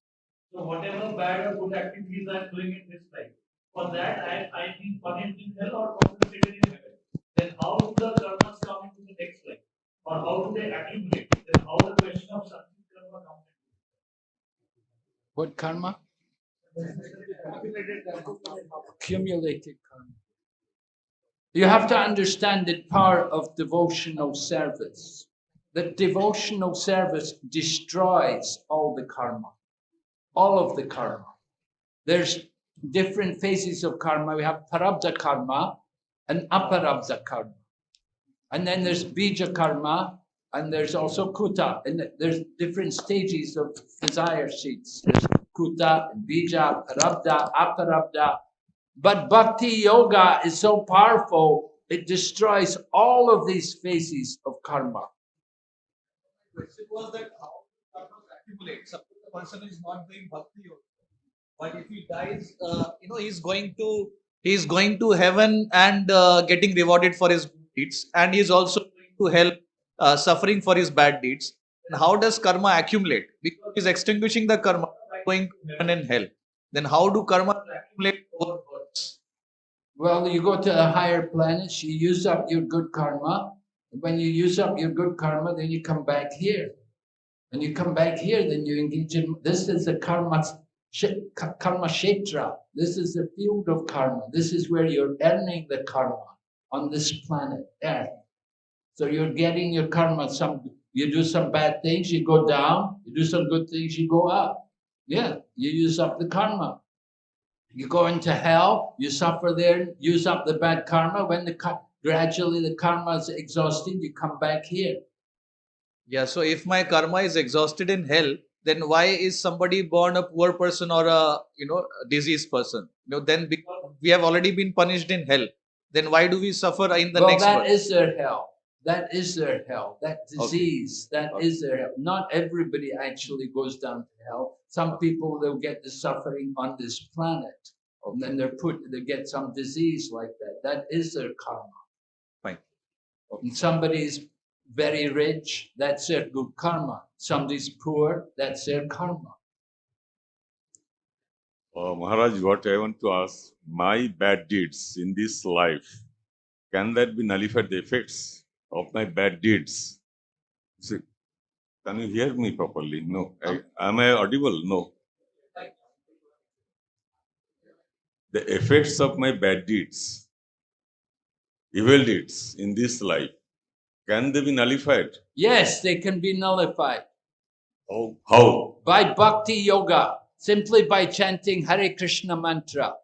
S2: So whatever bad or good activities I am doing in this life, for that I I being punished in hell or compensated in heaven. Then how do the karmas come into the next life? Or how do they accumulate? Then how the question of Sanchit karma comes
S1: What karma? Accumulated karma. You have to understand the power of devotional service. That devotional service destroys all the karma, all of the karma. There's different phases of karma. We have parabdha karma and aparabdha karma. And then there's bija karma, and there's also kuta. And there's different stages of desire seeds. There's kuta, bija, parabdha, aparabdha. But bhakti yoga is so powerful, it destroys all of these phases of karma.
S4: was that how karmas accumulate. Suppose the person is not doing bhakti yoga, but if he dies, uh, you know, he's going to he's going to heaven and uh, getting rewarded for his deeds, and he's also going to hell, uh, suffering for his bad deeds. And how does karma accumulate? Because he's extinguishing the karma going to heaven and hell. Then how do karma accumulate over?
S1: Well, you go to higher planets, you use up your good karma. When you use up your good karma, then you come back here. When you come back here, then you engage in this is the karma karma kshetra. This is the field of karma. This is where you're earning the karma on this planet Earth. So you're getting your karma. Some you do some bad things, you go down. You do some good things, you go up. Yeah, you use up the karma. You go into hell, you suffer there, use up the bad karma. When the ka- gradually the karma is exhausted, you come back here.
S4: Yeah, so if my karma is exhausted in hell, then why is somebody born a poor person or a you know a diseased person? You know, then because we have already been punished in hell, then why do we suffer in the
S1: well,
S4: next
S1: that
S4: birth?
S1: is their hell. That is their hell. That
S4: Okay.
S1: disease, that is
S4: Okay.
S1: their hell. Not everybody actually goes down to hell. Some people they'll get the suffering on this planet, and then they're put they get some disease like that. That is their karma.
S4: Fine.
S1: And somebody's very rich, that's their good karma. Somebody's poor, that's their karma.
S3: Uh, Maharaj, what I want to ask, my bad deeds in this life, can that be nullified the effects of my bad deeds? See, can you hear me properly? No. I, am I audible? No. The effects of my bad deeds, evil deeds in this life, can they be nullified?
S1: Yes, they can be nullified
S3: How? How?
S1: by bhakti yoga, simply by chanting Hare Krishna mantra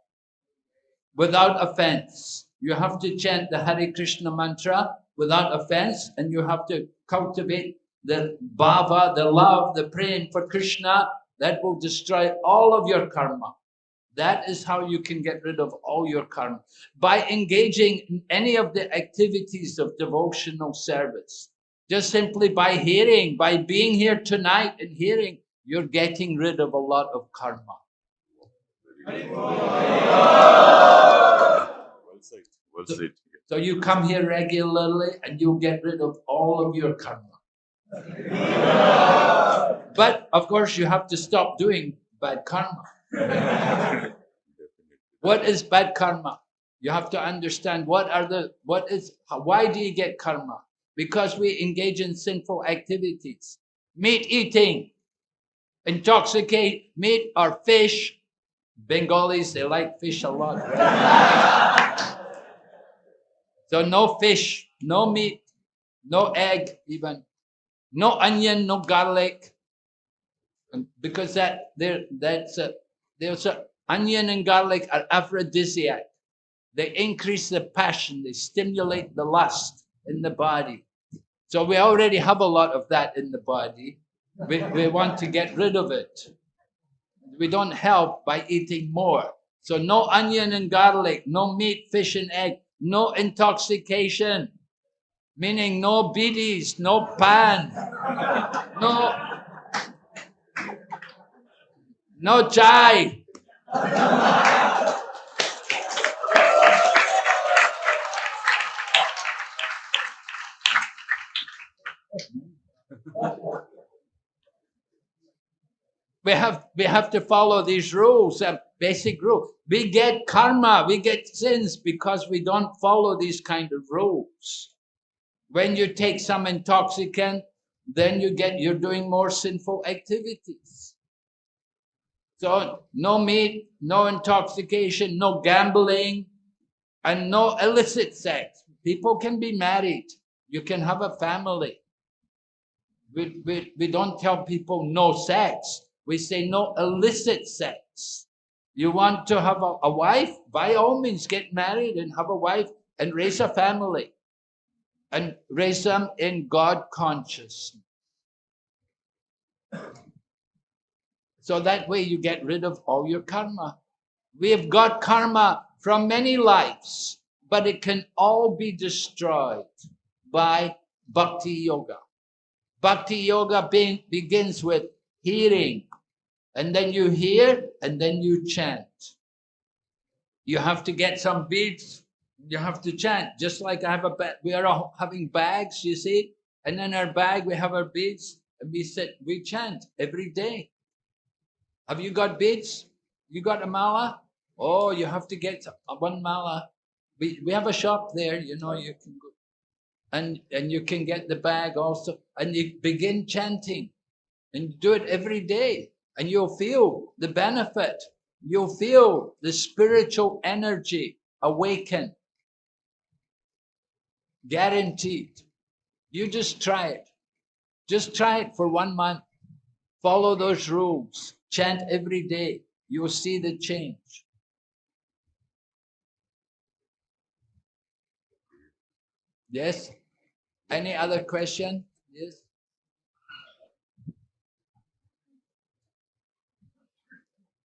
S1: without offense. You have to chant the Hare Krishna mantra without offense, and you have to cultivate the bhava, the love, the praying for Krishna. That will destroy all of your karma. That is how you can get rid of all your karma by engaging in any of the activities of devotional service. Just simply by hearing, by being here tonight and hearing, you're getting rid of a lot of karma.
S3: Well said. Well said.
S1: So you come here regularly and you get rid of all of your karma. But of course, you have to stop doing bad karma. What is bad karma? You have to understand what are the what is why do you get karma? Because we engage in sinful activities, meat eating, intoxicate meat or fish. Bengalis they like fish a lot. so no fish, no meat, no egg, even no onion, no garlic, because that there that's a there's a onion and garlic are aphrodisiac. They increase the passion, they stimulate the lust in the body. So we already have a lot of that in the body. We, we want to get rid of it. We don't help by eating more. So no onion and garlic, no meat, fish and egg, no intoxication, meaning no bidis, no pan, no, no chai. We have we have to follow these rules uh, basic rules. We get karma we get sins because we don't follow these kind of rules. When you take some intoxicant then you get you're doing more sinful activities. So no meat no intoxication no gambling and no illicit sex. People can be married. You can have a family. We, we, we don't tell people no sex we say no illicit sex. You want to have a, a wife? By all means, get married and have a wife and raise a family and raise them in God consciousness. So that way you get rid of all your karma. We have got karma from many lives, but it can all be destroyed by bhakti yoga. Bhakti yoga be- begins with hearing, and then you hear, and then you chant. You have to get some beads. You have to chant, just like I have a bag. We are all having bags, you see, and in our bag we have our beads, and we sit, we chant every day. Have you got beads? You got a mala? Oh, you have to get one mala. We we have a shop there, you know. You can go, and and you can get the bag also, and you begin chanting, and do it every day and you'll feel the benefit. You'll feel the spiritual energy awaken. Guaranteed. You just try it. Just try it for one month. Follow those rules. Chant every day. You'll see the change. Yes? Any other question? Yes?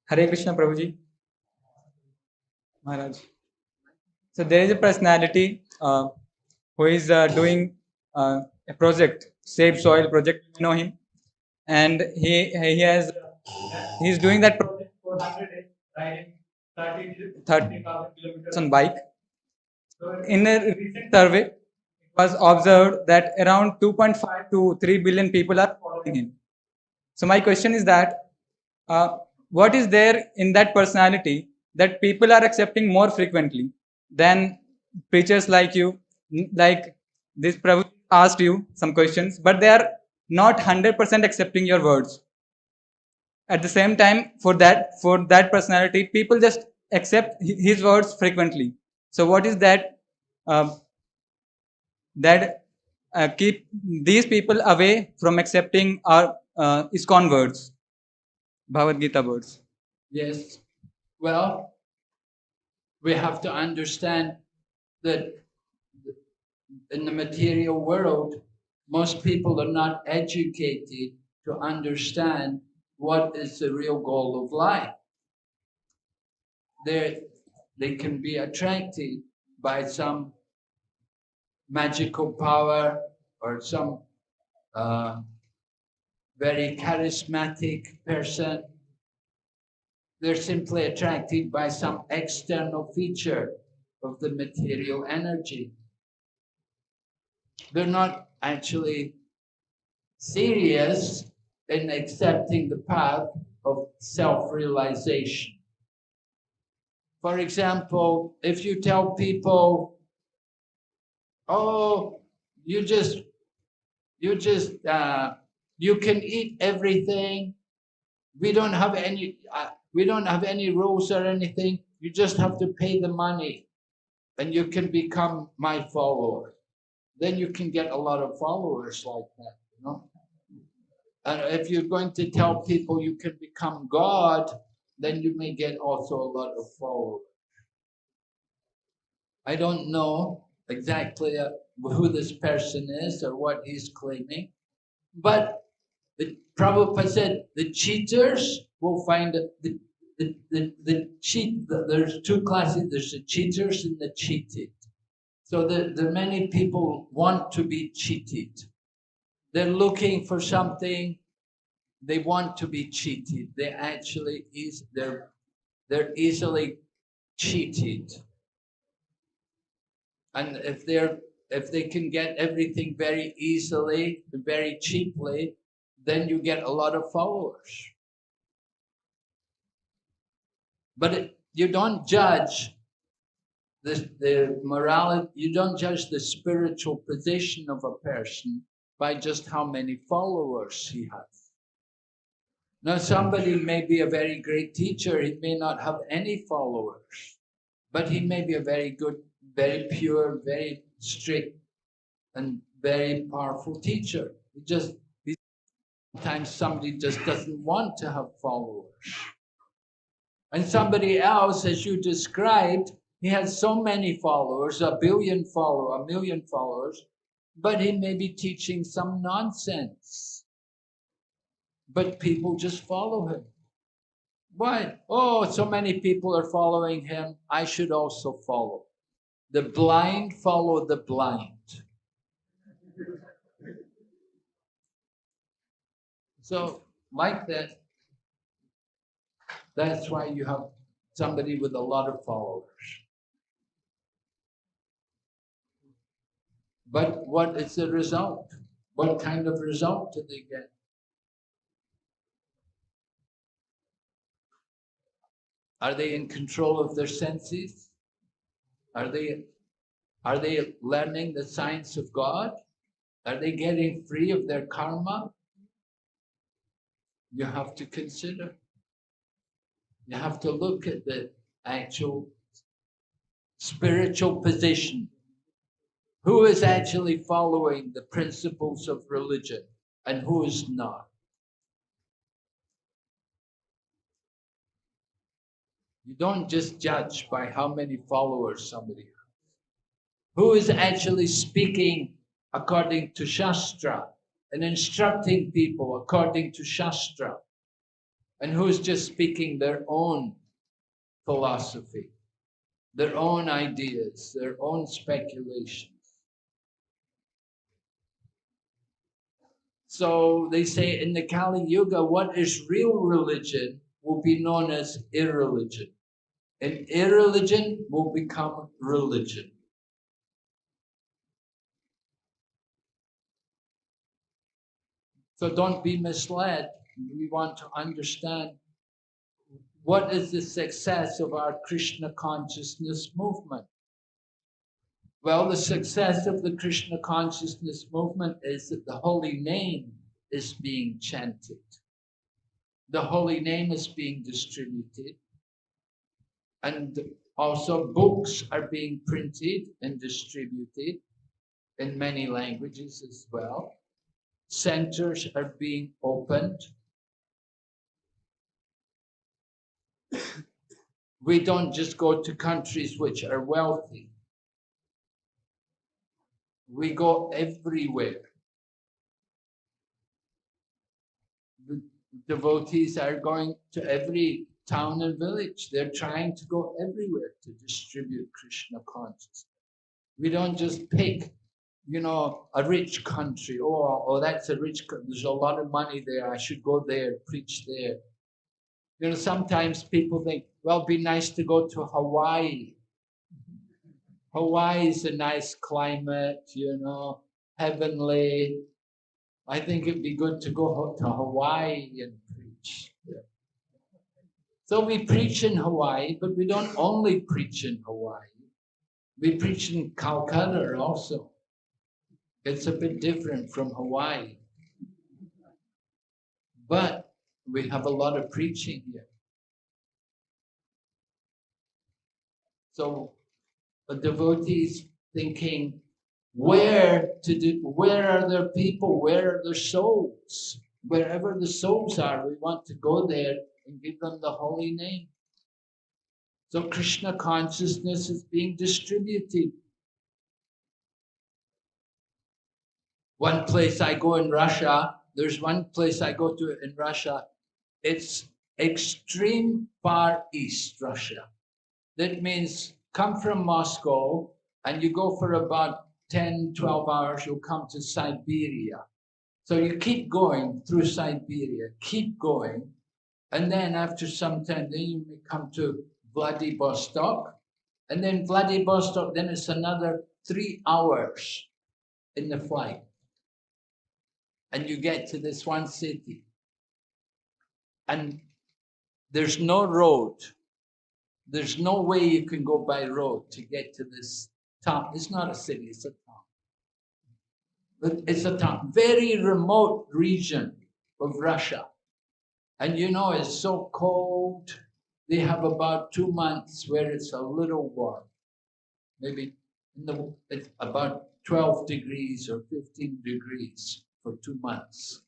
S5: Hare Krishna Prabhuji. Maharaj. So there is a personality uh, who is uh, doing uh, a project, Save Soil project. You know him, and he he has he's doing that project
S2: for 100 days, riding 30
S5: 30
S2: kilometers.
S5: on bike. In a recent survey, it was observed that around 2.5 to 3 billion people are following him. So my question is that uh, what is there in that personality that people are accepting more frequently than preachers like you, like this Prabhu asked you some questions, but they are not 100% accepting your words. At the same time, for that for that personality, people just accept his words frequently. So what is that um, that uh, keep these people away from accepting our uh, ISKCON words, Bhagavad Gita words?
S1: Yes. Well, we have to understand that in the material world, most people are not educated to understand what is the real goal of life. They they can be attracted by some magical power or some uh, very charismatic person they're simply attracted by some external feature of the material energy. They're not actually serious in accepting the path of self realization. For example, if you tell people, oh, you just, you just, uh, you can eat everything. We don't have any, uh, we don't have any rules or anything. You just have to pay the money and you can become my follower. Then you can get a lot of followers like that, you know. And if you're going to tell people you can become God, then you may get also a lot of followers. I don't know exactly uh, who this person is or what he's claiming, but the Prabhupada said the cheaters will find the, the, the, the cheat, there's two classes, there's the cheaters and the cheated. So the, the many people want to be cheated. They're looking for something, they want to be cheated. They actually is they're they're easily cheated. And if they're if they can get everything very easily, very cheaply, then you get a lot of followers. But it, you don't judge the, the morality, you don't judge the spiritual position of a person by just how many followers he has. Now, somebody may be a very great teacher, he may not have any followers, but he may be a very good, very pure, very strict, and very powerful teacher. He just sometimes somebody just doesn't want to have followers. And somebody else, as you described, he has so many followers, a billion followers, a million followers, but he may be teaching some nonsense. But people just follow him. Why? Oh, so many people are following him. I should also follow. The blind follow the blind. So, like that, that's why you have somebody with a lot of followers. But what is the result? What kind of result do they get? Are they in control of their senses? Are they are they learning the science of God? Are they getting free of their karma? You have to consider. You have to look at the actual spiritual position. Who is actually following the principles of religion and who is not? You don't just judge by how many followers somebody has. Who is actually speaking according to Shastra and instructing people according to Shastra? And who's just speaking their own philosophy, their own ideas, their own speculations? So they say in the Kali Yuga, what is real religion will be known as irreligion and irreligion will become religion. So don't be misled. We want to understand what is the success of our Krishna consciousness movement. Well, the success of the Krishna consciousness movement is that the holy name is being chanted. The holy name is being distributed and also books are being printed and distributed in many languages as well. Centers are being opened. we don't just go to countries which are wealthy. We go everywhere. The devotees are going to every town and village. They're trying to go everywhere to distribute Krishna consciousness. We don't just pick, you know, a rich country. Oh, oh, that's a rich. There's a lot of money there. I should go there, preach there. You know, sometimes people think, well, it'd be nice to go to Hawaii. Hawaii is a nice climate, you know, heavenly. I think it'd be good to go to Hawaii and preach. So we preach in Hawaii, but we don't only preach in Hawaii. We preach in Calcutta also. It's a bit different from Hawaii. But we have a lot of preaching here. So a devotees thinking, where to do, where are there people? Where are their souls? Wherever the souls are, we want to go there and give them the holy name. So Krishna consciousness is being distributed. One place I go in Russia, there's one place I go to in Russia, it's extreme far east Russia. That means come from Moscow and you go for about 10, 12 hours, you'll come to Siberia. So you keep going through Siberia, keep going, and then after some time, then you may come to Vladivostok, and then Vladivostok, then it's another three hours in the flight. And you get to this one city. And there's no road. There's no way you can go by road to get to this town. It's not a city, it's a town. But it's a town, very remote region of Russia. And you know, it's so cold. They have about two months where it's a little warm. Maybe in the, about 12 degrees or 15 degrees for two months.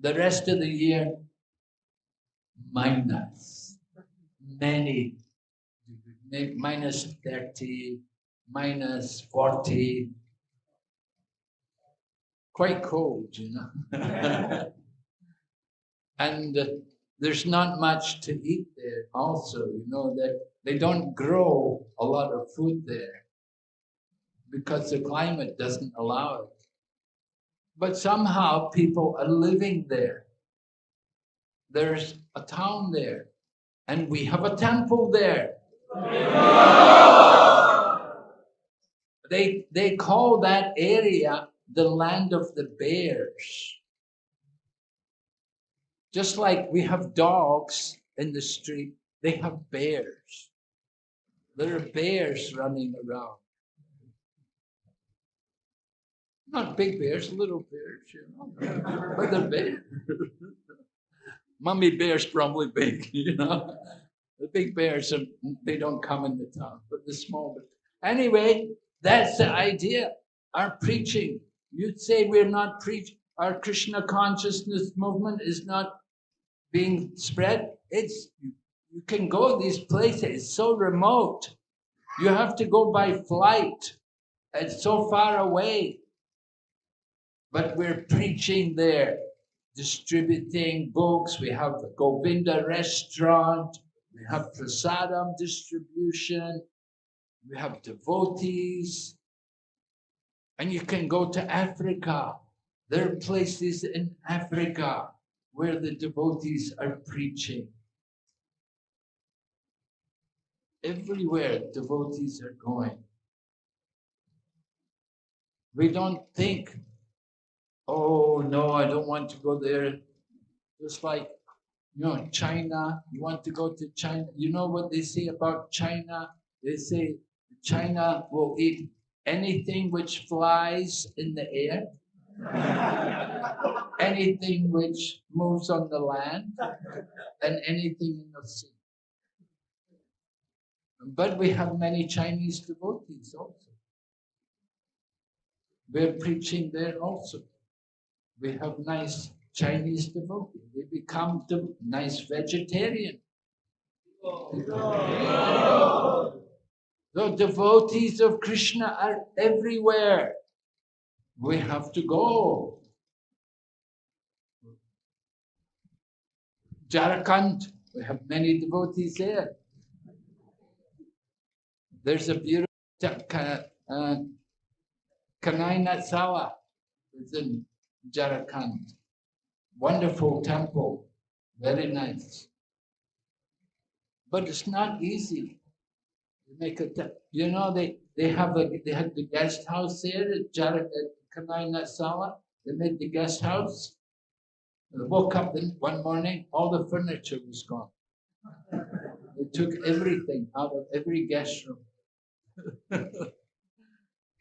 S1: The rest of the year, minus, many, minus 30, minus 40. Quite cold, you know. and uh, there's not much to eat there also you know that they don't grow a lot of food there because the climate doesn't allow it but somehow people are living there there's a town there and we have a temple there they they call that area the land of the bears just like we have dogs in the street, they have bears. There are bears running around. Not big bears, little bears, you know, but they're big. Mummy bear's probably big, you know. The big bears, are, they don't come in the town, but the small bears. Anyway, that's the idea. Our preaching, you'd say we're not preaching, our Krishna consciousness movement is not being spread. It's you can go these places. It's so remote. You have to go by flight. It's so far away. But we're preaching there, distributing books. We have the Govinda restaurant. We have prasadam distribution. We have devotees. And you can go to Africa. There are places in Africa where the devotees are preaching. Everywhere devotees are going. We don't think, oh no, I don't want to go there. Just like, you know, China, you want to go to China. You know what they say about China? They say China will eat anything which flies in the air anything which moves on the land and anything in the sea. But we have many Chinese devotees also. We're preaching there also. We have nice Chinese devotees. They become the nice vegetarian. The devotees of Krishna are everywhere. We have to go. Jharkhand, we have many devotees there. There's a beautiful uh, Kanai Natshala, it's in Jharkhand. Wonderful temple, very nice. But it's not easy. They make a, you know, they, they have a, they had the guest house there at Kanai Natshala. They made the guest house. I woke up one morning, all the furniture was gone. They took everything out of every guest room.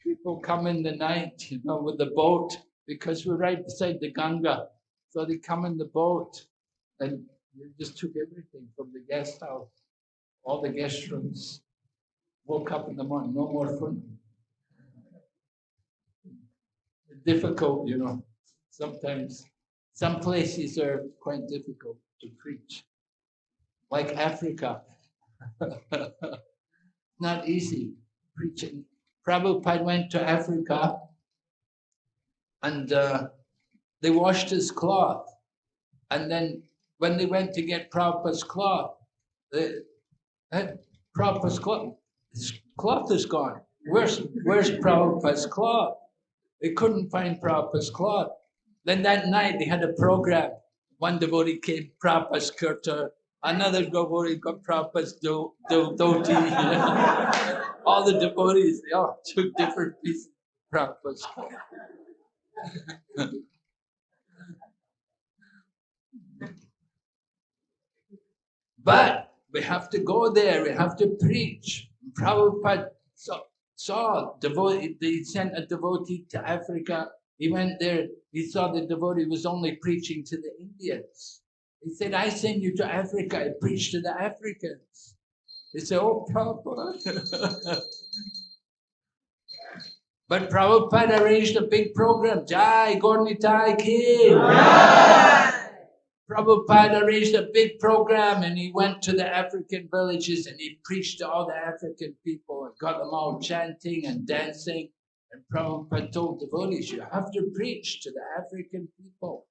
S1: People come in the night, you know, with the boat because we're right beside the Ganga. So they come in the boat and they just took everything from the guest house, all the guest rooms. Woke up in the morning, no more fun. Difficult, you know, sometimes. Some places are quite difficult to preach, like Africa. Not easy preaching. Prabhupada went to Africa and uh, they washed his cloth. And then when they went to get Prabhupada's cloth, the, that Prabhupada's cloth, his cloth is gone. Where's, where's Prabhupada's cloth? They couldn't find Prabhupada's cloth. Then that night they had a program. One devotee came, Prabhupada's kurta. Another devotee got Prabhupada's do, do, dhoti. all the devotees, they all took different pieces of Prabhupada's cloth. But we have to go there, we have to preach. Prabhupada saw, saw devotee, they sent a devotee to Africa. He went there, he saw the devotee was only preaching to the Indians. He said, I send you to Africa, I preach to the Africans. They said, Oh, Prabhupada. but Prabhupada arranged a big program. Jai Gaur Nitai Ki. Prabhupada arranged a big program and he went to the African villages and he preached to all the African people and got them all chanting and dancing. And Prabhupada told devotees, you have to preach to the African people.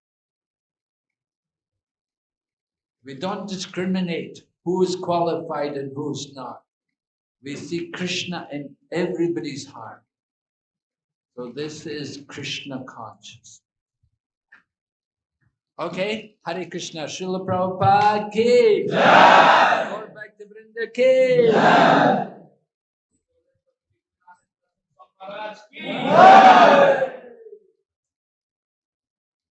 S1: We don't discriminate who is qualified and who's not. We see Krishna in everybody's heart. So this is Krishna conscious. Okay, Hare Krishna, Srila Prabhupada ki.
S2: Ki.